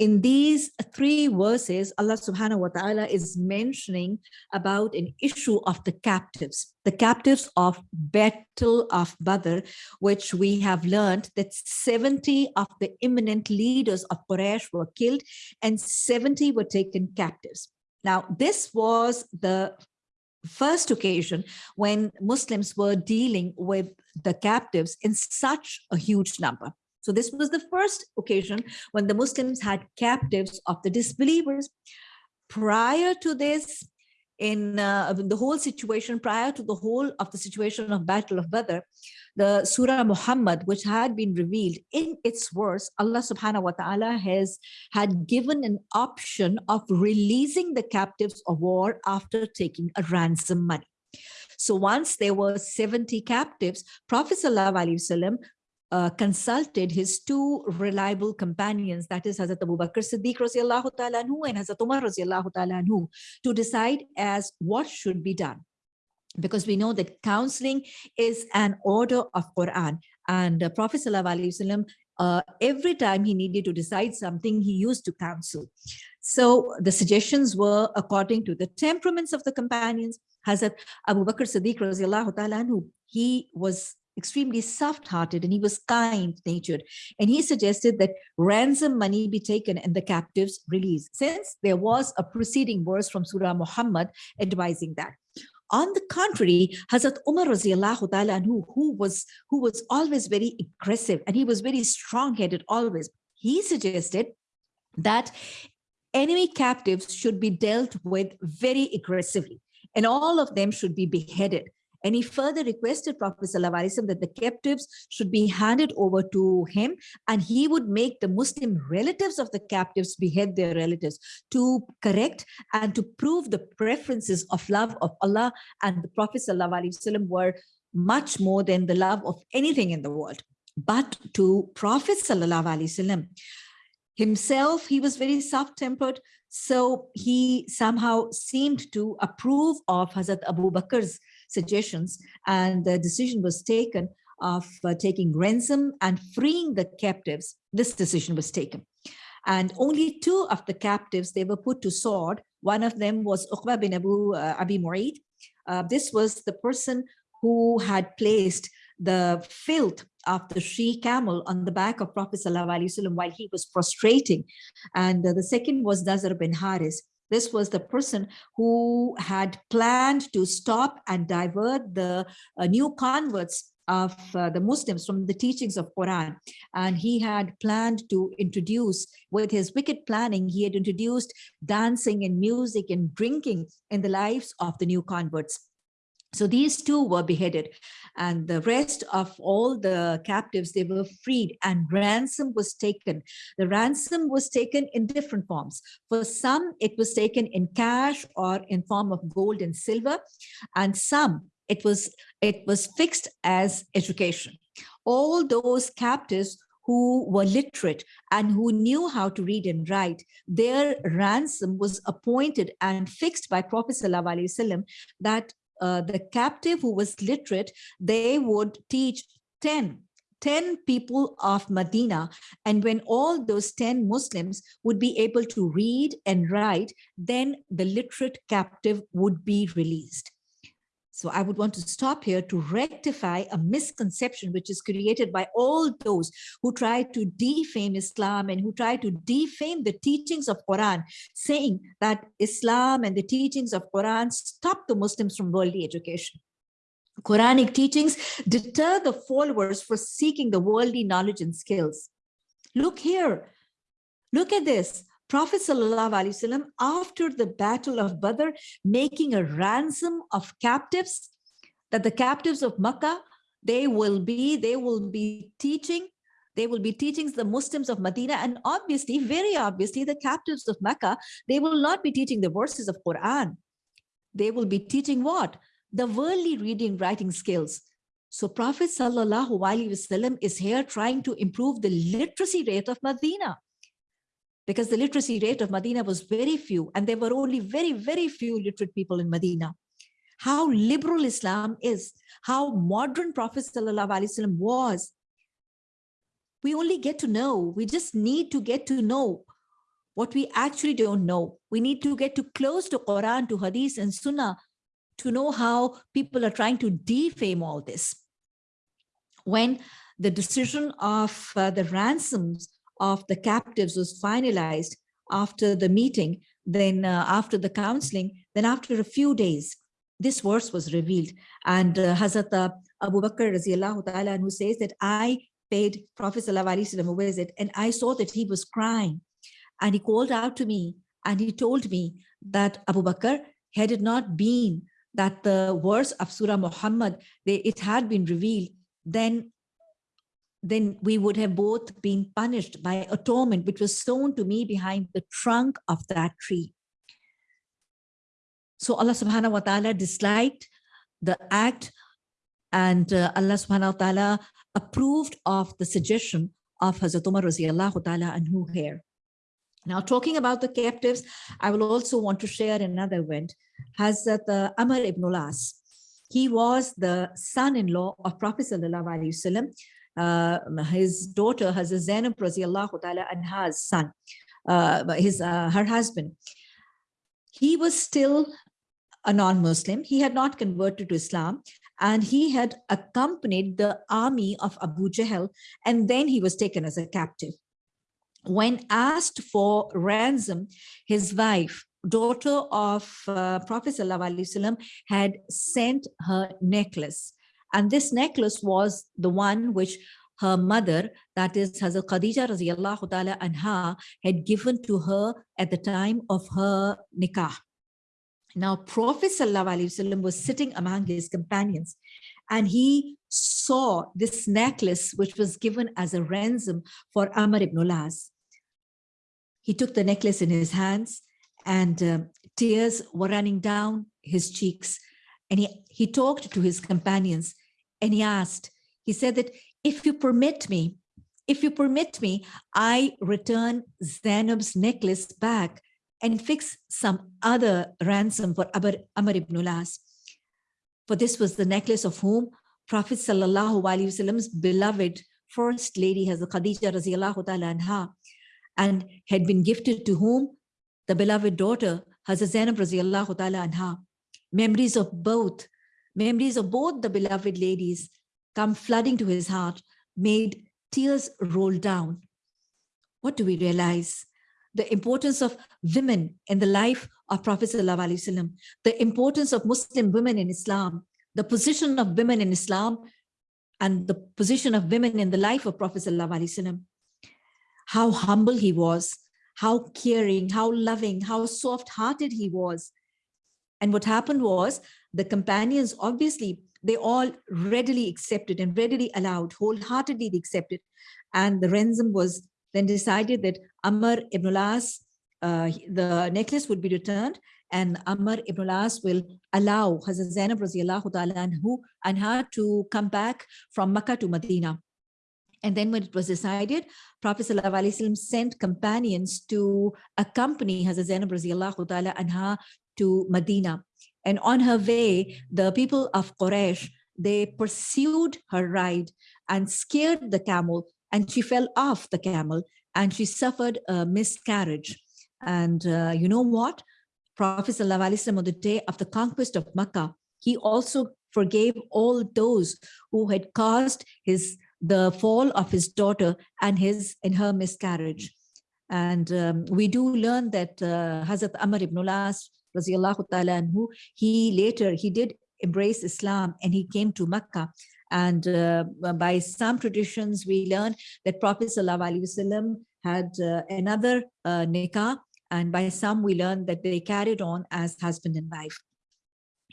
in these three verses, Allah subhanahu wa ta'ala is mentioning about an issue of the captives, the captives of Battle of Badr, which we have learned that 70 of the eminent leaders of Quraysh were killed and 70 were taken captives. Now, this was the first occasion when Muslims were dealing with the captives in such a huge number. So this was the first occasion when the Muslims had captives of the disbelievers. Prior to this, in uh, the whole situation, prior to the whole of the situation of Battle of Badr, the Surah Muhammad, which had been revealed in its verse, Allah subhanahu wa ta'ala has had given an option of releasing the captives of war after taking a ransom money. So once there were 70 captives, Prophet Wasallam uh, consulted his two reliable companions, that is Hazrat Abu Bakr Siddiq ta'ala anhu and Hazrat Umar ta'ala anhu, to decide as what should be done. Because we know that counseling is an order of Quran and uh, Prophet Sallallahu Alaihi Wasallam uh, every time he needed to decide something, he used to counsel. So the suggestions were according to the temperaments of the companions. Hazrat Abu Bakr Siddiq anhu, he was extremely soft-hearted and he was kind-natured. And he suggested that ransom money be taken and the captives released, since there was a preceding verse from Surah Muhammad advising that. On the contrary, Hazrat Umar ta'ala who, who was who was always very aggressive and he was very strong-headed always. He suggested that enemy captives should be dealt with very aggressively and all of them should be beheaded. And he further requested Prophet ﷺ that the captives should be handed over to him and he would make the Muslim relatives of the captives behead their relatives to correct and to prove the preferences of love of Allah and the Prophet ﷺ were much more than the love of anything in the world. But to Prophet ﷺ, himself, he was very soft-tempered, so he somehow seemed to approve of Hazrat Abu Bakr's suggestions and the decision was taken of uh, taking ransom and freeing the captives. This decision was taken. And only two of the captives, they were put to sword. One of them was Uqba bin Abu uh, Abi Mu'id. Uh, this was the person who had placed the filth of the she camel on the back of Prophet ﷺ while he was prostrating. And uh, the second was Nadr bin Haris. This was the person who had planned to stop and divert the uh, new converts of uh, the Muslims from the teachings of Quran. And he had planned to introduce, with his wicked planning, he had introduced dancing and music and drinking in the lives of the new converts. So these two were beheaded and the rest of all the captives, they were freed and ransom was taken. The ransom was taken in different forms. For some, it was taken in cash or in form of gold and silver, and some it was, it was fixed as education. All those captives who were literate and who knew how to read and write, their ransom was appointed and fixed by Prophet that uh, the captive who was literate, they would teach 10 10 people of Medina. And when all those 10 Muslims would be able to read and write, then the literate captive would be released. So I would want to stop here to rectify a misconception which is created by all those who try to defame Islam and who try to defame the teachings of Quran, saying that Islam and the teachings of Quran stop the Muslims from worldly education. Quranic teachings deter the followers for seeking the worldly knowledge and skills. Look here, look at this. Prophet ﷺ, after the battle of Badr, making a ransom of captives, that the captives of Makkah, they will be, they will be teaching, they will be teaching the Muslims of Medina, and obviously, very obviously, the captives of Mecca, they will not be teaching the verses of Quran. They will be teaching what? The worldly reading, writing skills. So Prophet Sallallahu Alaihi Wasallam is here trying to improve the literacy rate of Medina because the literacy rate of Medina was very few and there were only very, very few literate people in Medina. How liberal Islam is, how modern Prophet ﷺ was. We only get to know, we just need to get to know what we actually don't know. We need to get too close to Quran, to Hadith and Sunnah to know how people are trying to defame all this. When the decision of uh, the ransoms of the captives was finalized after the meeting, then uh, after the counseling, then after a few days, this verse was revealed. And uh, Hazrat uh, Abu Bakr ta'ala who says that I paid Prophet a visit and I saw that he was crying. And he called out to me and he told me that Abu Bakr, had it not been that the verse of Surah Muhammad, they, it had been revealed, then then we would have both been punished by atonement, which was sown to me behind the trunk of that tree. So Allah subhanahu wa ta'ala disliked the act and uh, Allah subhanahu wa ta'ala approved of the suggestion of Hazrat Umar radiallahu ta'ala anhu here. Now talking about the captives, I will also want to share another event. Hazrat uh, Amr ibn Las, he was the son-in-law of Prophet sallallahu alaihi wasallam uh, his daughter Hazrat Zainab radiallahu ta'ala anha's son, uh, his, uh, her husband. He was still a non-Muslim. He had not converted to Islam and he had accompanied the army of Abu Jahl and then he was taken as a captive. When asked for ransom, his wife, daughter of uh, Prophet ﷺ, had sent her necklace. And this necklace was the one which her mother, that is Hazrat Khadija radiallahu ta'ala anha, had given to her at the time of her nikah. Now, Prophet ﷺ was sitting among his companions and he saw this necklace, which was given as a ransom for Amr ibn Las. He took the necklace in his hands and uh, tears were running down his cheeks. And he, he talked to his companions and he asked, he said that if you permit me, if you permit me, I return Zainab's necklace back and fix some other ransom for Amr ibn Las. For this was the necklace of whom Prophet Sallallahu Alaihi Wasallam's beloved first lady the Khadija Raziallahu Ta'ala anha and had been gifted to whom? The beloved daughter Hazrat Zainab Raziallahu Ta'ala anha. Memories of both, memories of both the beloved ladies come flooding to his heart, made tears roll down. What do we realize? the importance of women in the life of Prophet ﷺ, the importance of Muslim women in Islam, the position of women in Islam, and the position of women in the life of Prophet ﷺ. How humble he was, how caring, how loving, how soft-hearted he was. And what happened was the companions, obviously, they all readily accepted and readily allowed, wholeheartedly accepted. And the ransom was then decided that Amr ibn Las, uh, the necklace would be returned and Amr ibn Las will allow Hazrat Zainab radiallahu anha to come back from Makkah to Medina. And then when it was decided, Prophet ﷺ sent companions to accompany Hazrat Zainab radiallahu ta'ala anha to Medina. And on her way, the people of Quraysh, they pursued her ride and scared the camel and she fell off the camel and she suffered a miscarriage. And uh, you know what? Prophet ﷺ on the day of the conquest of Makkah, he also forgave all those who had caused his the fall of his daughter and his and her miscarriage. And um, we do learn that uh, Hazrat Amr ibn Anhu, he later, he did embrace Islam and he came to Mecca. and uh, by some traditions, we learn that Prophet Sallallahu Alaihi Wasallam had uh, another uh, nikah, and by some we learn that they carried on as husband and wife.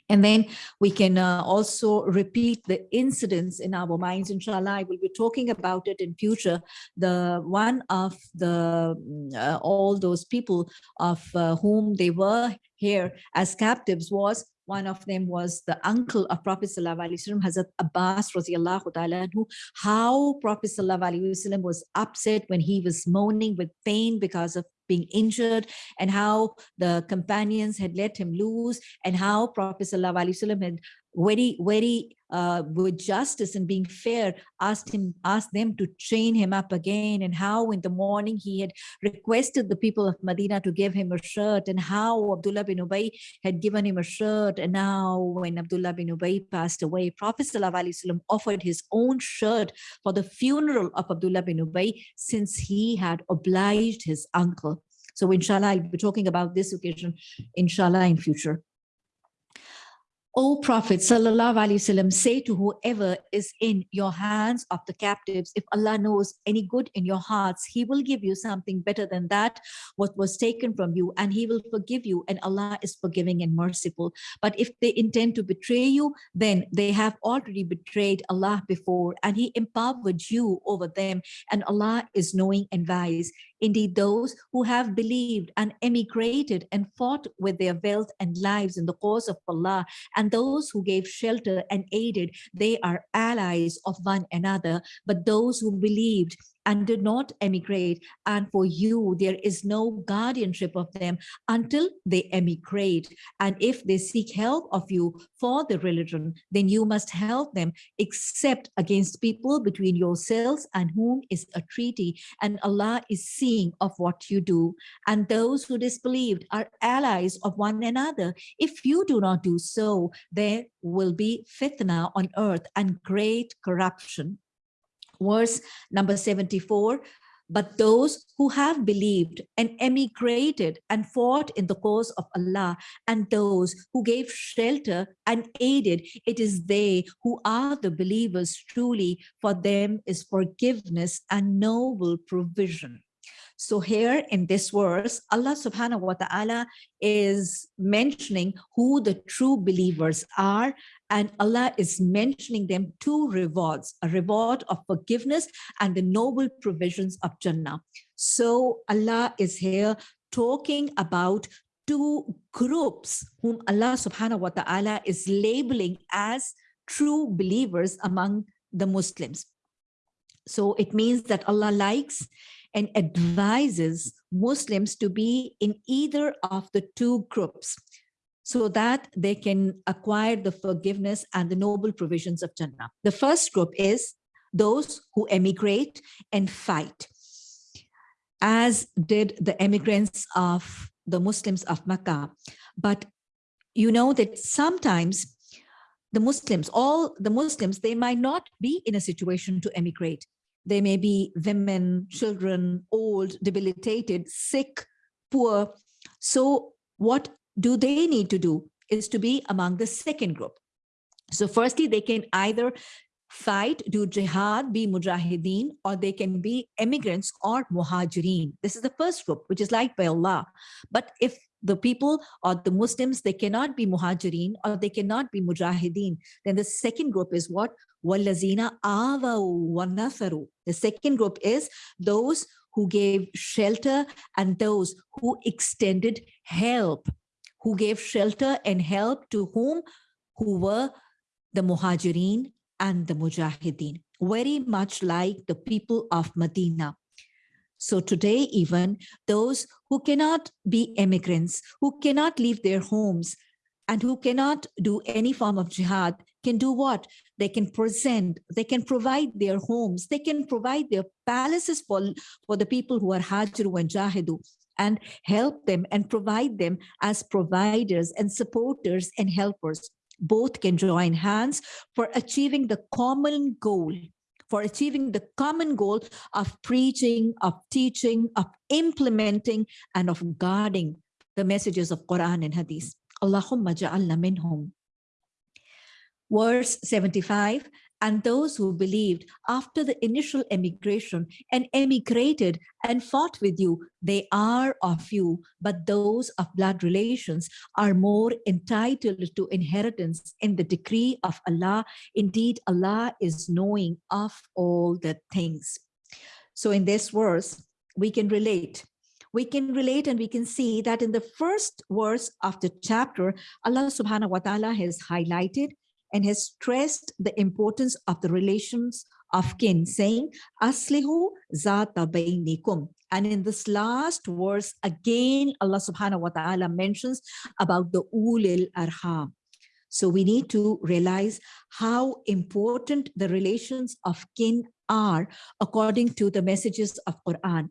And then we can uh, also repeat the incidents in our minds. Inshallah, I will be talking about it in future. The one of the uh, all those people of uh, whom they were here as captives was one of them was the uncle of Prophet Wasallam, Hazrat Abbas radiallahu ta'ala, how Prophet Wasallam was upset when he was moaning with pain because of being injured and how the companions had let him loose and how Prophet Wasallam had very, very uh, with justice and being fair, asked him, asked them to train him up again, and how in the morning he had requested the people of Medina to give him a shirt, and how Abdullah bin Ubay had given him a shirt, and now when Abdullah bin Ubay passed away, Prophet ﷺ offered his own shirt for the funeral of Abdullah bin Ubay, since he had obliged his uncle. So inshallah, I'll be talking about this occasion, inshallah, in future. O Prophet Wasallam, say to whoever is in your hands of the captives, if Allah knows any good in your hearts, He will give you something better than that, what was taken from you, and He will forgive you, and Allah is forgiving and merciful. But if they intend to betray you, then they have already betrayed Allah before, and He empowered you over them, and Allah is knowing and wise. Indeed, those who have believed and emigrated and fought with their wealth and lives in the cause of Allah, and those who gave shelter and aided, they are allies of one another. But those who believed and did not emigrate. And for you, there is no guardianship of them until they emigrate. And if they seek help of you for the religion, then you must help them except against people between yourselves and whom is a treaty. And Allah is seeing of what you do. And those who disbelieved are allies of one another. If you do not do so, there will be fitna on earth and great corruption. Verse number 74, but those who have believed and emigrated and fought in the cause of Allah and those who gave shelter and aided, it is they who are the believers truly, for them is forgiveness and noble provision. So here in this verse, Allah subhanahu wa ta'ala is mentioning who the true believers are and Allah is mentioning them two rewards, a reward of forgiveness and the noble provisions of Jannah. So Allah is here talking about two groups whom Allah subhanahu wa ta'ala is labeling as true believers among the Muslims. So it means that Allah likes and advises Muslims to be in either of the two groups so that they can acquire the forgiveness and the noble provisions of Jannah. The first group is those who emigrate and fight, as did the emigrants of the Muslims of Makkah. But you know that sometimes the Muslims, all the Muslims, they might not be in a situation to emigrate. They may be women, children, old, debilitated, sick, poor. So what do they need to do is to be among the second group. So firstly, they can either fight, do jihad, be mujahideen, or they can be immigrants or muhajireen. This is the first group, which is liked by Allah. But if the people or the Muslims, they cannot be muhajireen or they cannot be mujahideen, then the second group is what? The second group is those who gave shelter and those who extended help who gave shelter and help to whom? Who were the muhajirin and the mujahideen, very much like the people of Medina. So today, even those who cannot be immigrants, who cannot leave their homes, and who cannot do any form of jihad can do what? They can present, they can provide their homes, they can provide their palaces for, for the people who are Hajiru and Jahidu and help them and provide them as providers and supporters and helpers. Both can join hands for achieving the common goal for achieving the common goal of preaching, of teaching, of implementing, and of guarding the messages of Quran and Hadith. Allahumma ja'alna minhum. Verse 75, and those who believed after the initial emigration and emigrated and fought with you, they are of you, but those of blood relations are more entitled to inheritance in the decree of Allah. Indeed, Allah is knowing of all the things. So in this verse, we can relate we can relate and we can see that in the first verse of the chapter, Allah subhanahu wa ta'ala has highlighted and has stressed the importance of the relations of kin, saying, Aslihu zata bainikum. And in this last verse, again, Allah subhanahu wa ta'ala mentions about the ulil arham. So we need to realize how important the relations of kin are according to the messages of Quran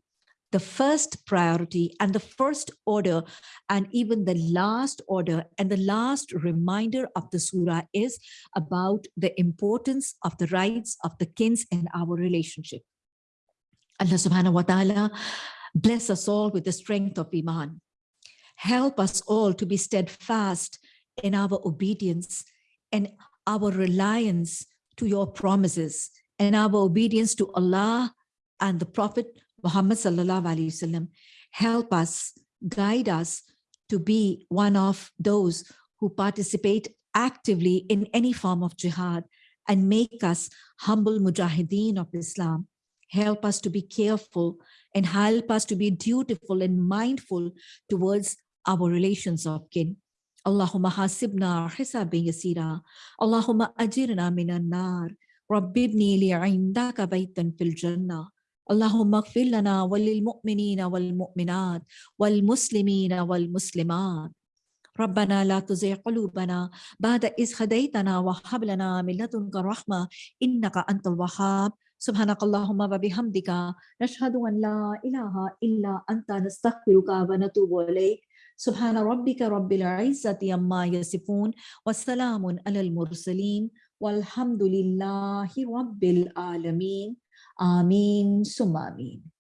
the first priority and the first order and even the last order and the last reminder of the surah is about the importance of the rights of the kins in our relationship. Allah subhanahu wa ta'ala bless us all with the strength of Iman. Help us all to be steadfast in our obedience and our reliance to your promises and our obedience to Allah and the Prophet Muhammad sallallahu alaihi wasallam, help us, guide us to be one of those who participate actively in any form of jihad and make us humble mujahideen of Islam. Help us to be careful and help us to be dutiful and mindful towards our relations of kin. Allahumma hasibna hisabin yasira. Allahumma ajirna minan nar. Rabbibni li'indaka baytan fil jannah. اللهم اغفر لنا وللمؤمنين والمؤمنات والمسلمين والمسلمات. ربنا لا تزغ قلوبنا بعد إذ هديتنا وهب لنا من لدنك رحمة إنك أنت الوهاب. سبحانك اللهم وبحمدك نشهد أن لا إله إلا أنت نستغفرك ونتوب إليك. سبحان ربك رب العزة عما يصفون والسلام على المرسلين والحمد لله رب العالمين. Amin Summa Amin.